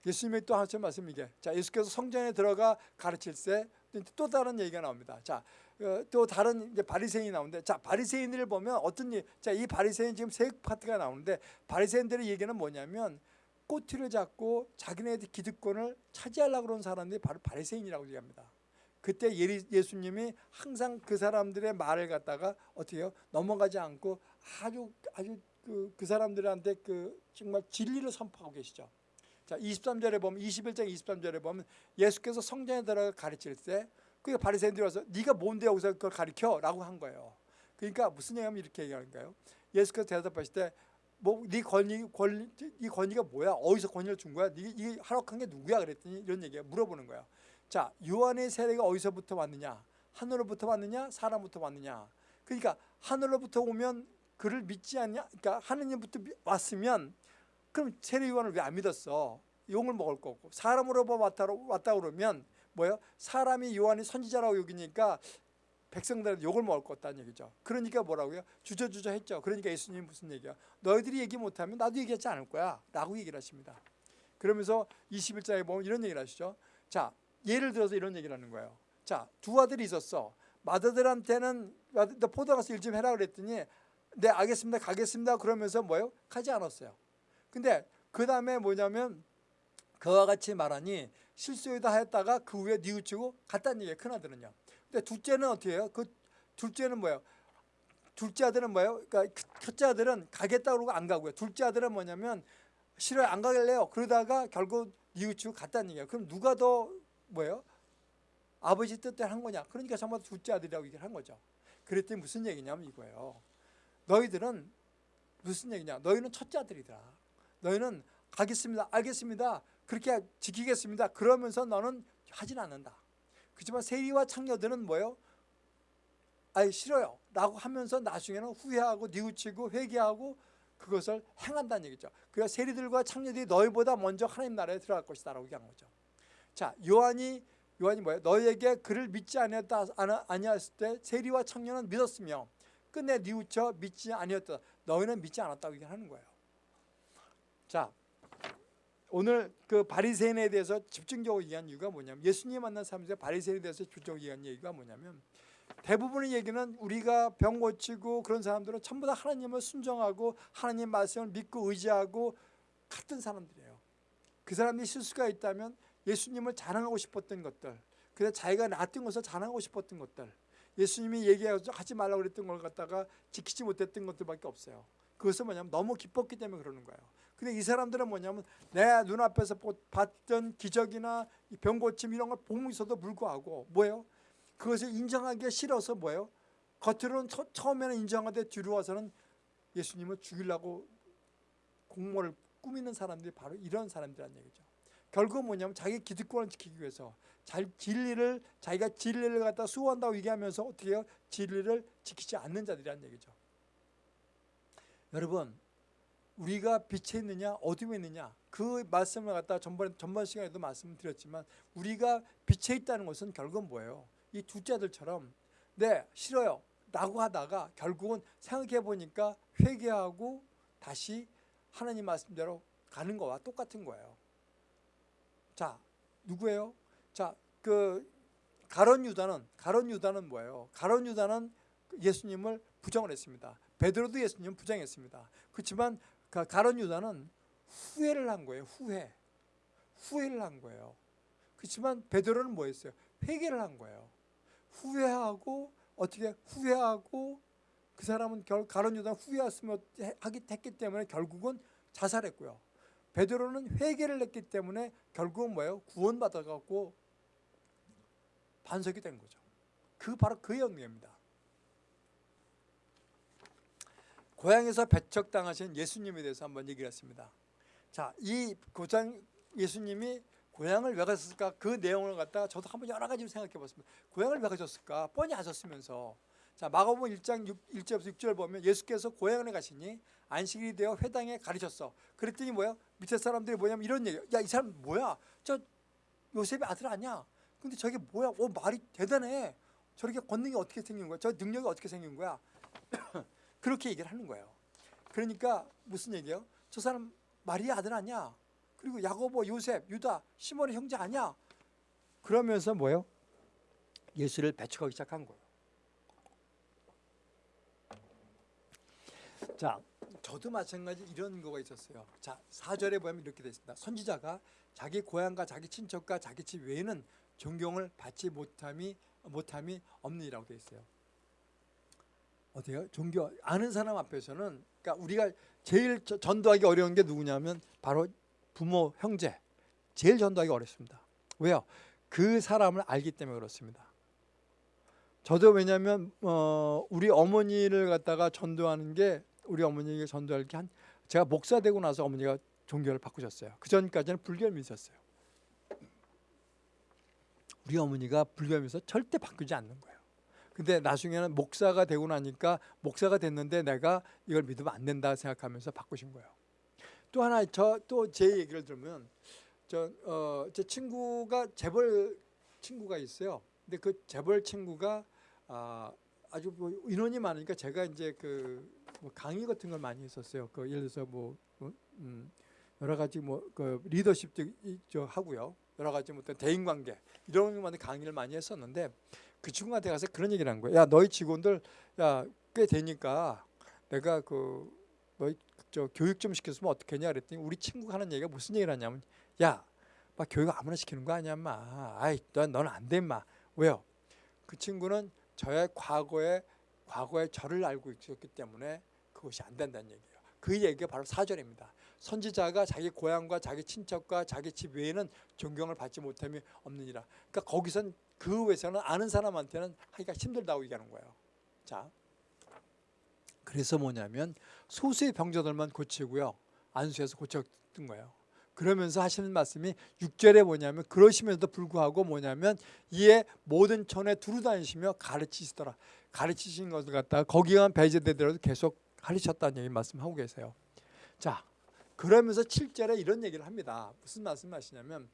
예수님의 또 하신 말씀 이 게 자, 예수께서 성전에 들어가 가르칠 때 또 다른 얘기가 나옵니다. 자, 어, 또 다른 이제 바리새인이 나오는데 자 바리새인들을 보면 어떤 자이 바리새인 지금 세 파트가 나오는데 바리새인들의 얘기는 뭐냐면 꼬투리를 잡고 자기네들 기득권을 차지하려고 그러는 사람들이 바로 바리새인이라고 얘기합니다. 그때 예수님이 항상 그 사람들의 말을 갖다가 어떻게 해요? 넘어가지 않고 아주 아주 그, 그 사람들한테 그 정말 진리를 선포하고 계시죠. 자, 23절에 보면 21장 23절에 보면 예수께서 성전에 들어가 가르칠 때 그게 바리새인들이 와서 네가 뭔데 여기서 그걸 가르쳐? 라고 한 거예요. 그러니까 무슨 얘기하면 이렇게 얘기하는 거예요. 예수께서 대답하실 때 뭐네 권위 권리 이 권위가 뭐야? 어디서 권위를 준 거야? 네, 이 하락한 게 누구야? 그랬더니 이런 얘기야. 물어보는 거야. 자, 요한의 세례가 어디서부터 왔느냐? 하늘로부터 왔느냐? 사람부터 왔느냐? 그러니까 하늘로부터 오면 그를 믿지 않냐? 그러니까 하느님부터 왔으면 그럼 세례 요한을 왜 안 믿었어? 용을 먹을 거고 사람으로 왔다, 왔다 그러면 뭐요? 사람이 요한이 선지자라고 여기니까 백성들한테 욕을 먹을 것 같다는 얘기죠. 그러니까 뭐라고요? 주저주저 했죠. 그러니까 예수님 무슨 얘기야? 너희들이 얘기 못하면 나도 얘기하지 않을 거야. 라고 얘기를 하십니다. 그러면서 21장에 보면 이런 얘기를 하시죠. 자, 예를 들어서 이런 얘기를 하는 거예요. 자, 두 아들이 있었어. 맏아들한테는 너 포도 가서 일 좀 해라 그랬더니 네 알겠습니다 가겠습니다 그러면서 뭐요? 가지 않았어요. 근데 그 다음에 뭐냐면 그와 같이 말하니 실수이다 했다가 그 후에 뉘우치고 갔다는 얘기예요. 큰아들은요. 근데 둘째는 어떻게 해요? 그 둘째는 뭐예요? 둘째 아들은 뭐예요? 그러니까 첫째 아들은 가겠다 그러고 안 가고요. 둘째 아들은 뭐냐면 싫어요 안 가길래요. 그러다가 결국 뉘우치고 갔다는 얘기예요. 그럼 누가 더 뭐예요? 아버지 뜻대로 한 거냐? 그러니까 정말 둘째 아들이라고 얘기를 한 거죠. 그랬더니 무슨 얘기냐면 이거예요. 너희들은 무슨 얘기냐? 너희는 첫째 아들이다. 너희는 가겠습니다. 알겠습니다. 그렇게 지키겠습니다. 그러면서 너는 하진 않는다. 그렇지만 세리와 창녀들은 뭐예요? 아이 싫어요. 라고 하면서 나중에는 후회하고 뉘우치고 회개하고 그것을 행한다는 얘기죠. 그래서 세리들과 창녀들이 너희보다 먼저 하나님 나라에 들어갈 것이다 라고 얘기한 거죠. 자, 요한이 요한이 뭐예요? 너희에게 그를 믿지 아니었다 아니었을 때 세리와 청년은 믿었으며 끝내 뉘우쳐 믿지 아니었다. 너희는 믿지 않았다고 얘기하는 거예요. 자, 오늘 그 바리새인에 대해서 집중적으로 얘기한 이유가 뭐냐면 예수님 만난 사람들의 바리새인에 대해서 집중적으로 얘기한 얘기가 뭐냐면 대부분의 얘기는 우리가 병 고치고 그런 사람들은 전부 다 하나님을 순종하고 하나님 말씀을 믿고 의지하고 같은 사람들이에요. 그 사람이 실수가 있다면 예수님을 자랑하고 싶었던 것들 그래서 자기가 놨던 것을 자랑하고 싶었던 것들 예수님이 얘기하지 말라고 그랬던 걸 갖다가 지키지 못했던 것들밖에 없어요. 그것은 뭐냐면 너무 기뻤기 때문에 그러는 거예요. 근데 이 사람들은 뭐냐면 내 눈앞에서 봤던 기적이나 병 고침 이런 걸 있어도 불구하고 뭐예요? 그것을 인정하기 싫어서 뭐예요? 겉으로는 처, 처음에는 인정하되 뒤로 와서는 예수님을 죽이려고 공모를 꾸미는 사람들이 바로 이런 사람들이란 얘기죠. 결국은 뭐냐면 자기 기득권을 지키기 위해서 잘 진리를 자기가 진리를 갖다 수호한다고 얘기하면서 어떻게 해요? 진리를 지키지 않는 자들이란 얘기죠. 여러분 우리가 빛에 있느냐 어둠에 있느냐 그 말씀을 갖다 전번 전번 시간에도 말씀드렸지만 우리가 빛에 있다는 것은 결국은 뭐예요? 이 두자들처럼 네 싫어요 라고 하다가 결국은 생각해 보니까 회개하고 다시 하나님 말씀대로 가는 거와 똑같은 거예요. 자, 누구예요? 자, 그 가론 유다는 가론 유다는 뭐예요? 가론 유다는 예수님을 부정을 했습니다. 베드로도 예수님 부정했습니다. 그렇지만 가론 유다는 후회를 한 거예요. 후회. 후회를 한 거예요. 그렇지만 베드로는 뭐 했어요? 회개를 한 거예요. 후회하고 어떻게 후회하고 그 사람은 결 가론 유다는 후회했으면 하기 했기 때문에 결국은 자살했고요. 베드로는 회개를 했기 때문에 결국은 뭐예요? 구원받아 갖고 반석이 된 거죠. 그 바로 그 영예입니다. 고향에서 배척당하신 예수님에 대해서 한번 얘기를 했습니다. 자, 이 고장 예수님이 고향을 왜 가셨을까? 그 내용을 갖다가 저도 한번 여러 가지로 생각해 봤습니다. 고향을 왜 가셨을까? 뻔히 아셨으면서 자 마가복음 1장 6, 1절부터 6절 보면 예수께서 고향에 가시니 안식일이 되어 회당에 가르쳤어. 그랬더니 뭐야? 밑에 사람들이 뭐냐면 이런 얘기. 야 이 사람 뭐야? 저 요셉의 아들 아니야? 근데 저게 뭐야? 오 말이 대단해. 저렇게 권능이 어떻게 생긴 거야? 저 능력이 어떻게 생긴 거야? 그렇게 얘기를 하는 거예요. 그러니까 무슨 얘기예요? 저 사람 마리아 아들 아니야? 그리고 야고보, 요셉, 유다, 시몬의 형제 아니야? 그러면서 뭐예요? 예수를 배척하기 시작한 거예요. 자, 저도 마찬가지 이런 거가 있었어요. 자, 4절에 보면 이렇게 되어 있습니다. 선지자가 자기 고향과 자기 친척과 자기 집 외에는 존경을 받지 못함이 못함이 없느니라고 되어 있어요. 어때요? 종교 아는 사람 앞에서는 그러니까 우리가 제일 전도하기 어려운 게 누구냐면 바로 부모, 형제. 제일 전도하기 어렵습니다. 왜요? 그 사람을 알기 때문에 그렇습니다. 저도 왜냐하면 어, 우리 어머니를 갖다가 전도하는 게 우리 어머니에게 전도할 게 한 제가 목사 되고 나서 어머니가 종교를 바꾸셨어요. 그 전까지는 불교를 믿으셨어요. 우리 어머니가 불교를 믿어서 절대 바꾸지 않는 거예요. 근데 나중에는 목사가 되고 나니까 목사가 됐는데 내가 이걸 믿으면 안 된다 생각하면서 바꾸신 거예요. 또 하나 저 또 제 얘기를 들으면 저 어 제 친구가 재벌 친구가 있어요. 근데 그 재벌 친구가 아, 아주 뭐 인원이 많으니까 제가 이제 그 뭐 강의 같은 걸 많이 했었어요. 그 예를 들어서 뭐 어, 음, 여러 가지 뭐 그 리더십도 이- 저 하고요. 여러 가지 뭐 대인 관계 이런 것만 강의를 많이 했었는데 그 친구한테 가서 그런 얘기를 한 거예요. 야 너희 직원들 야 꽤 되니까 내가 그 너희 저 교육 좀 시켰으면 어떻겠냐 그랬더니 우리 친구가 하는 얘기가 무슨 얘기를 하냐면 야 막 교육 아무나 시키는 거 아니야 마. 아이 넌 너는 안돼 마. 왜요? 그 친구는 저의 과거에 과거에 저를 알고 있었기 때문에 그것이 안 된다는 얘기예요. 그 얘기가 바로 사절입니다. 선지자가 자기 고향과 자기 친척과 자기 집 외에는 존경을 받지 못함이 없느니라. 그러니까 거기선 그 외에서는 아는 사람한테는 하기가 힘들다고 얘기하는 거예요. 자 그래서 뭐냐면 소수의 병자들만 고치고요. 안수해서 고쳤던 거예요. 그러면서 하시는 말씀이 6절에 뭐냐면 그러시면서도 불구하고 뭐냐면 이에 모든 촌에 두루 다니시며 가르치시더라. 가르치신 것을 갖다가 거기만 배제되더라도 계속 가르쳤다는 얘기 말씀하고 계세요. 자 그러면서 7절에 이런 얘기를 합니다. 무슨 말씀하시냐면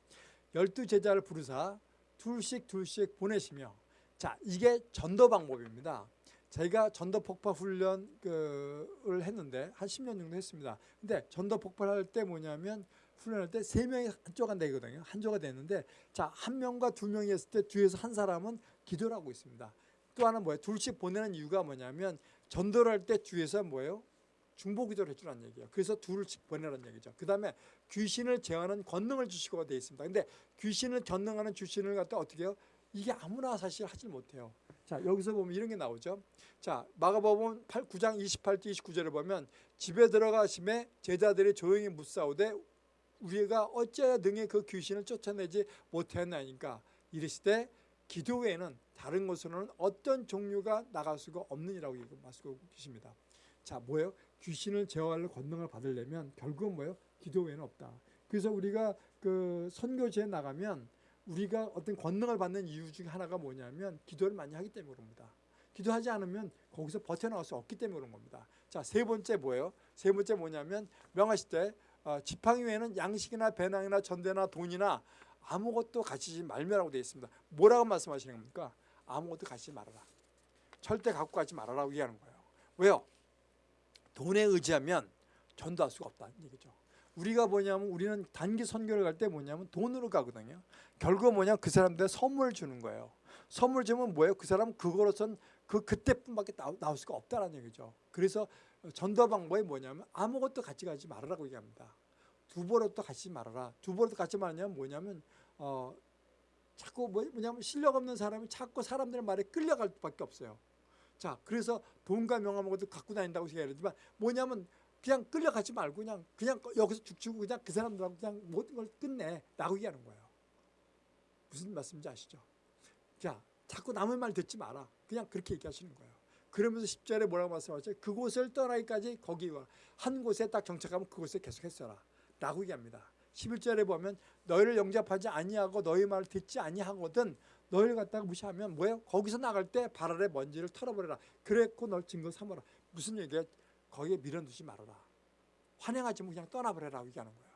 열두 제자를 부르사 둘씩 둘씩 보내시며 자 이게 전도 방법입니다 제가 전도 폭발 훈련을 했는데 한 10년 정도 했습니다. 근데 전도 폭발할 때 뭐냐면 훈련할 때 세 명이 한조가 되거든요. 한조가 되는데 자 한 명과 두 명이 했을 때 뒤에서 한 사람은 기도를 하고 있습니다. 또 하나 뭐예요? 둘씩 보내는 이유가 뭐냐면 전도를 할 때 뒤에서 뭐예요? 중보 기도를 해주라는 얘기예요. 그래서 둘씩 보내라는 얘기죠. 그 다음에 귀신을 제어하는 권능을 주시고 되어 있습니다. 근데 귀신을 전능하는 주신을 갖다 어떻게 해요? 이게 아무나 사실 하질 못해요. 자 여기서 보면 이런 게 나오죠. 자 마가복음 8, 9장 28절 29절을 보면 집에 들어가심에 제자들이 조용히 묻사오되 우리가 어찌하여 등에 그 귀신을 쫓아내지 못하였나니까 이르시되 기도 외에는 다른 것으로는 어떤 종류가 나갈 수가 없느니라고 말씀하고 계십니다. 자 뭐예요? 귀신을 제어할 권능을 받으려면 결국은 뭐예요? 기도 외에는 없다. 그래서 우리가 그 선교지에 나가면 우리가 어떤 권능을 받는 이유 중에 하나가 뭐냐면 기도를 많이 하기 때문에 그럽니다. 기도하지 않으면 거기서 버텨나갈 수 없기 때문에 그런 겁니다. 자, 세 번째 뭐예요? 세 번째 뭐냐면 명하실 때 어, 지팡이 외에는 양식이나 배낭이나 전대나 돈이나 아무것도 가지지 말며라고 되어 있습니다. 뭐라고 말씀하시는 겁니까? 아무것도 가지지 말아라. 절대 갖고 가지 말아라고 얘기하는 거예요. 왜요? 돈에 의지하면 전도할 수가 없다는 얘기죠. 우리가 뭐냐면 우리는 단기 선교를 갈 때 뭐냐면 돈으로 가거든요. 결국 뭐냐 그 사람들 선물 주는 거예요. 선물 주면 뭐예요? 그 사람 그거로선 그 그때뿐밖에 나올 수가 없다라는 얘기죠. 그래서 전도 방법이 뭐냐면 아무것도 같이 가지 말아라고 얘기합니다. 두 버릇도 같이 말아라. 두 버릇도 같이 말하냐면 뭐냐면 어 자꾸 뭐- 뭐냐면 실력 없는 사람이 자꾸 사람들 말에 끌려갈 수밖에 없어요. 자, 그래서 돈과 명함 것도 갖고 다닌다고 생각하지만 뭐냐면 그냥 끌려가지 말고 그냥 그냥 여기서 죽치고 그냥 그 사람들하고 그냥 모든 걸 끝내 라고 얘기하는 거예요. 무슨 말씀인지 아시죠? 자, 자꾸 남의 말 듣지 마라. 그냥 그렇게 얘기하시는 거예요. 그러면서 10절에 뭐라고 말씀하죠? 그곳을 떠나기까지 거기 와. 한 곳에 딱 정착하면 그곳에 계속 했어라. 라고 얘기합니다. 11절에 보면 너희를 영접하지 아니하고 너희 말을 듣지 아니하거든 너희를 갖다가 무시하면 뭐예요? 거기서 나갈 때 발 아래 먼지를 털어버려라. 그랬고 널 증거 삼아라. 무슨 얘기야? 거기에 밀어두지 말아라. 환영하지 뭐 그냥 떠나버려라 얘기하는 거예요.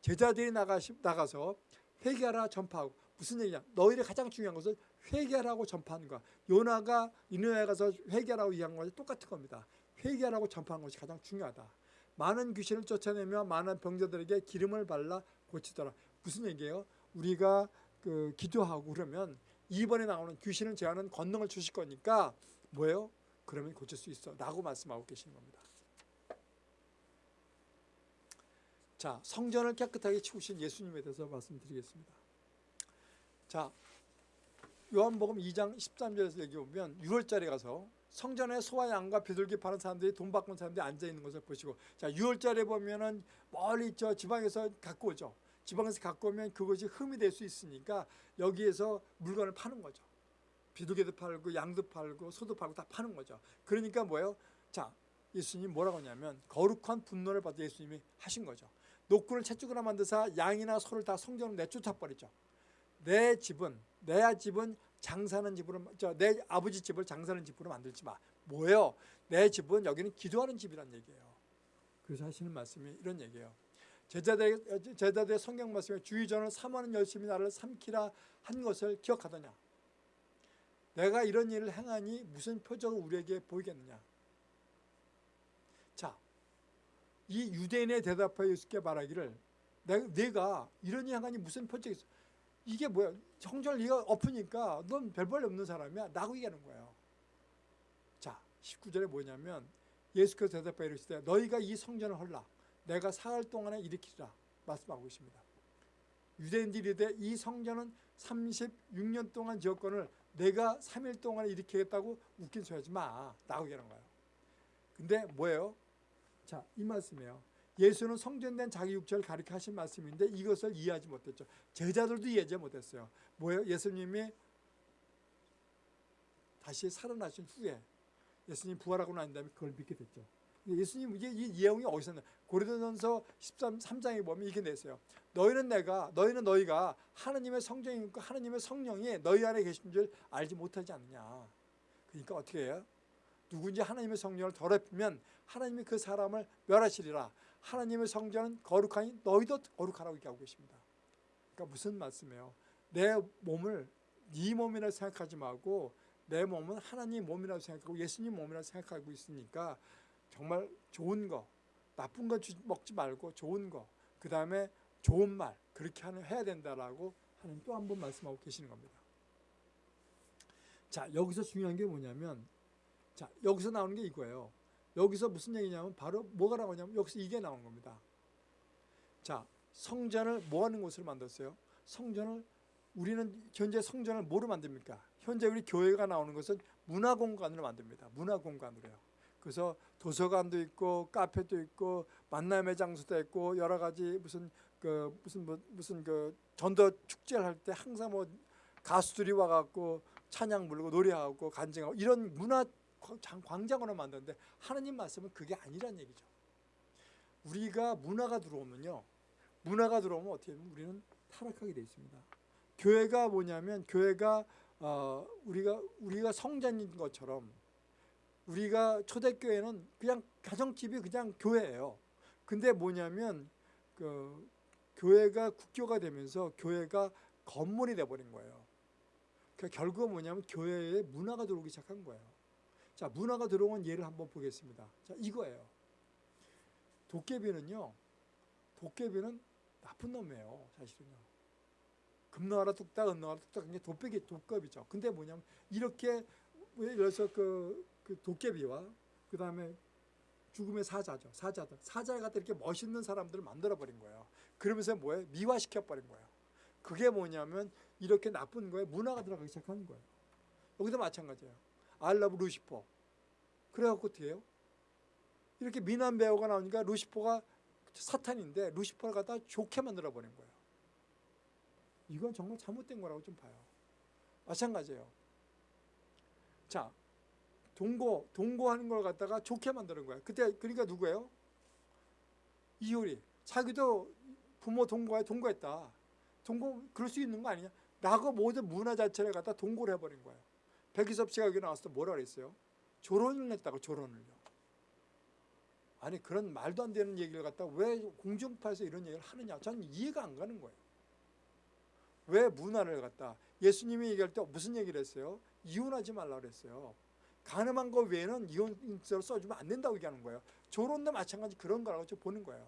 제자들이 나가시, 나가서 회개하라 전파하고 무슨 얘기냐? 너희를 가장 중요한 것은 회개하라고 전파하는 거야. 요나가 이누야에 가서 회개하라고 얘기한 것이 똑같은 겁니다. 회개하라고 전파하는 것이 가장 중요하다. 많은 귀신을 쫓아내며 많은 병자들에게 기름을 발라 고치더라. 무슨 얘기예요? 우리가 그 기도하고 그러면 이번에 나오는 귀신을 제하는 권능을 주실 거니까 뭐예요? 그러면 고칠 수 있어. 라고 말씀하고 계시는 겁니다. 자, 성전을 깨끗하게 치우신 예수님에 대해서 말씀드리겠습니다. 자, 요한복음 2장 13절에서 얘기 보면 6월절에 가서 성전에 소와 양과 비둘기 파는 사람들이 돈 바꾼 사람들이 앉아 있는 것을 보시고 자 6월절에 보면은 멀리 저 지방에서 갖고 오죠. 지방에서 갖고 오면 그것이 흠이 될 수 있으니까 여기에서 물건을 파는 거죠. 비둘기도 팔고 양도 팔고 소도 팔고 다 파는 거죠. 그러니까 뭐예요? 자 예수님 뭐라고 하냐면 거룩한 분노를 받아 예수님이 하신 거죠. 노끈을 채찍으로 만드사 양이나 소를 다 성전으로 내쫓아 버리죠. 내 집은 내 집은 장사하는 집으로 저내 아버지 집을 장사하는 집으로 만들지 마. 뭐예요? 내 집은 여기는 기도하는 집이란 얘기예요. 그래서 하시는 말씀이 이런 얘기예요. 제자들의, 제자들의 성경 말씀에 주의 전을 삼하는 열심히 나를 삼키라 한 것을 기억하더냐? 내가 이런 일을 행하니 무슨 표적을 우리에게 보이겠느냐? 자, 이 유대인의 대답하여 예수께 말하기를 내가, 이런 일 행하니 무슨 표적이 있어? 이게 뭐야? 성전을 네가 엎으니까 넌별볼 없는 사람이야? 라고 얘기하는 거예요. 자 19절에 뭐냐면 예수께서 대답하여 이르시되 너희가 이 성전을 헐라 내가 사흘 동안에 일으키리라 말씀하고 있습니다 유대인들이 이르되 이 성전은 36년 동안 지었건을 내가 3일 동안에 일으키겠다고 웃긴 소리 하지 마 라고 얘기하는 거예요 근데 뭐예요? 자 이 말씀이에요 예수는 성전된 자기 육체를 가리켜 하신 말씀인데 이것을 이해하지 못했죠. 제자들도 이해하지 못했어요. 뭐예요? 예수님이 다시 살아나신 후에 예수님 부활하고 난 다음에 그걸 믿게 됐죠. 예수님 이게 이 예언이 어디서 나? 고린도전서 13 3장에 보면 이렇게 냈어요. 너희는 내가 너희는 너희가 하나님의 성령이고 하나님의 성령이 너희 안에 계신 줄 알지 못하지 않느냐. 그러니까 어떻게 해요? 누군지 하나님의 성령을 더럽히면 하나님이 그 사람을 멸하시리라. 하나님의 성전은 거룩하니 너희도 거룩하라고 얘기하고 계십니다. 그러니까 무슨 말씀이에요? 내 몸을 네 몸이라 생각하지 말고 내 몸은 하나님 몸이라고 생각하고 예수님 몸이라고 생각하고 있으니까 정말 좋은 거, 나쁜 거 먹지 말고 좋은 거, 그 다음에 좋은 말 그렇게 하는 해야 된다라고 하는 또 한 번 말씀하고 계시는 겁니다. 자 여기서 중요한 게 뭐냐면 자 여기서 나오는 게 이거예요. 여기서 무슨 얘기냐면 바로 뭐가 나오냐면 여기서 이게 나온 겁니다. 자 성전을 뭐 하는 곳으로 만들었어요? 성전을 우리는 현재 성전을 뭐로 만듭니까? 현재 우리 교회가 나오는 것은 문화공간으로 만듭니다. 문화공간으로요. 그래서 도서관도 있고 카페도 있고 만남의 장소도 있고 여러 가지 무슨 그 무슨 뭐 무슨 그 전도 축제를 할 때 항상 뭐 가수들이 와갖고 찬양 부르고 노래하고 간증하고 이런 문화 광장으로 만드는데 하나님 말씀은 그게 아니란 얘기죠. 우리가 문화가 들어오면요. 문화가 들어오면 어떻게 되면 우리는 타락하게 되어 있습니다. 교회가 뭐냐면 교회가 어, 우리가 우리가 성전인 것처럼 우리가 초대교회는 그냥 가정집이 그냥 교회예요. 근데 뭐냐면 그 교회가 국교가 되면서 교회가 건물이 돼버린 거예요. 그러니까 결국은 뭐냐면 교회에 문화가 들어오기 시작한 거예요. 자, 문화가 들어온 예를 한번 보겠습니다. 자, 이거예요. 도깨비는요. 도깨비는 나쁜 놈이에요. 사실은요. 금노하라 뚝딱, 은노하라 뚝딱 이게 도깨비 도깨비죠. 근데 뭐냐면 이렇게 예를 들어서 그, 그 도깨비와 그 다음에 죽음의 사자죠. 사자들. 사자 같은 이렇게 멋있는 사람들을 만들어버린 거예요. 그러면서 뭐예요? 미화시켜버린 거예요. 그게 뭐냐면 이렇게 나쁜 거에 문화가 들어가기 시작하는 거예요. 여기도 마찬가지예요. 알라브 루시퍼. 그래갖고 어떻게 해요? 이렇게 미남 배우가 나오니까 루시퍼가 사탄인데 루시퍼를 갖다 좋게 만들어버린 거예요. 이건 정말 잘못된 거라고 좀 봐요. 마찬가지예요. 자, 동거, 동거하는 걸 갖다가 좋게 만드는 거예요. 그때 그러니까 누구예요? 이효리. 자기도 부모 동거에 동거했다. 동거 그럴 수 있는 거 아니냐? 라고 모든 문화 자체를 갖다 동거를 해버린 거예요. 백희섭 씨가 여기 나왔을 때 뭐라 그랬어요? 조론을 냈다고 조론을요. 아니 그런 말도 안 되는 얘기를 갖다 왜 공중파에서 이런 얘기를 하느냐 저는 이해가 안 가는 거예요. 왜 문화를 갖다 예수님이 얘기할 때 무슨 얘기를 했어요? 이혼하지 말라 그랬어요. 가늠한 거 외에는 이혼서를 써주면 안 된다고 얘기하는 거예요. 조론도 마찬가지 그런 거라고 좀 보는 거예요.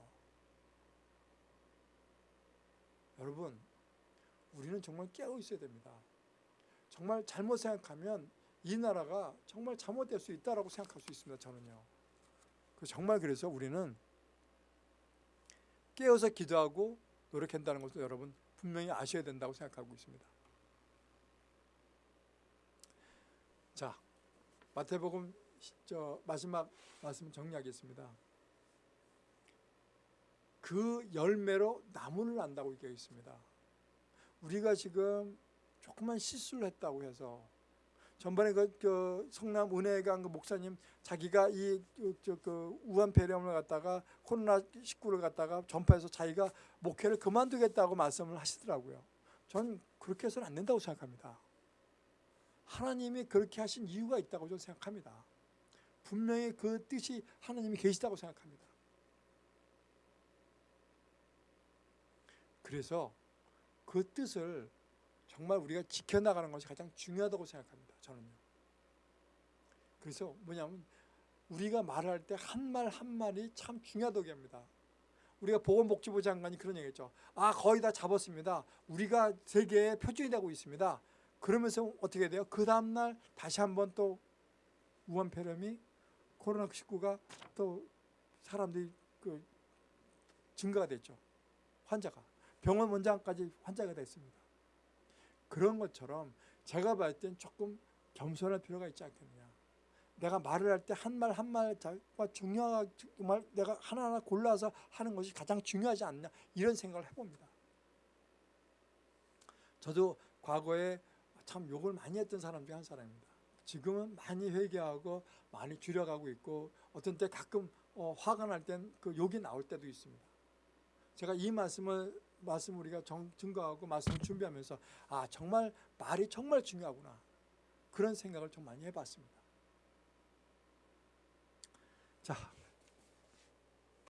여러분 우리는 정말 깨어 있어야 됩니다. 정말 잘못 생각하면 이 나라가 정말 잘못될 수 있다고 생각할 수 있습니다. 저는요. 정말 그래서 우리는 깨어서 기도하고 노력한다는 것도 여러분 분명히 아셔야 된다고 생각하고 있습니다. 자, 마태복음 저 마지막 말씀 정리하겠습니다. 그 열매로 나무를 난다고 얘기하고 있습니다. 우리가 지금 조그만 실수를 했다고 해서 전번에 그, 그 성남 은혜강 그 목사님 자기가 이 저 그 우한 폐렴을 갖다가 코로나 19를 갖다가 전파해서 자기가 목회를 그만두겠다고 말씀을 하시더라고요. 전 그렇게 해서는 안 된다고 생각합니다. 하나님이 그렇게 하신 이유가 있다고 저는 생각합니다. 분명히 그 뜻이 하나님이 계시다고 생각합니다. 그래서 그 뜻을 정말 우리가 지켜나가는 것이 가장 중요하다고 생각합니다. 저는요. 그래서 뭐냐면 우리가 말할 때 한 말 한 말이 참 중요하다고 합니다. 우리가 보건복지부 장관이 그런 얘기했죠. 아 거의 다 잡았습니다. 우리가 세계의 표준이 되고 있습니다. 그러면서 어떻게 돼요? 그 다음날 다시 한번 또 우한폐렴이 코로나19가 또 사람들이 그 증가가 됐죠. 환자가 병원 원장까지 환자가 됐습니다. 그런 것처럼 제가 봤을 땐 조금 겸손할 필요가 있지 않겠느냐. 내가 말을 할 때 한 말 한말 중요한 정말 내가 하나하나 골라서 하는 것이 가장 중요하지 않냐 이런 생각을 해봅니다. 저도 과거에 참 욕을 많이 했던 사람 중에 한 사람입니다. 지금은 많이 회개하고 많이 줄여가고 있고 어떤 때 가끔 어, 화가 날 땐 그 욕이 나올 때도 있습니다. 제가 이 말씀을 말씀 우리가 정, 증거하고 말씀 준비하면서 아 정말 말이 정말 중요하구나 그런 생각을 좀 많이 해봤습니다. 자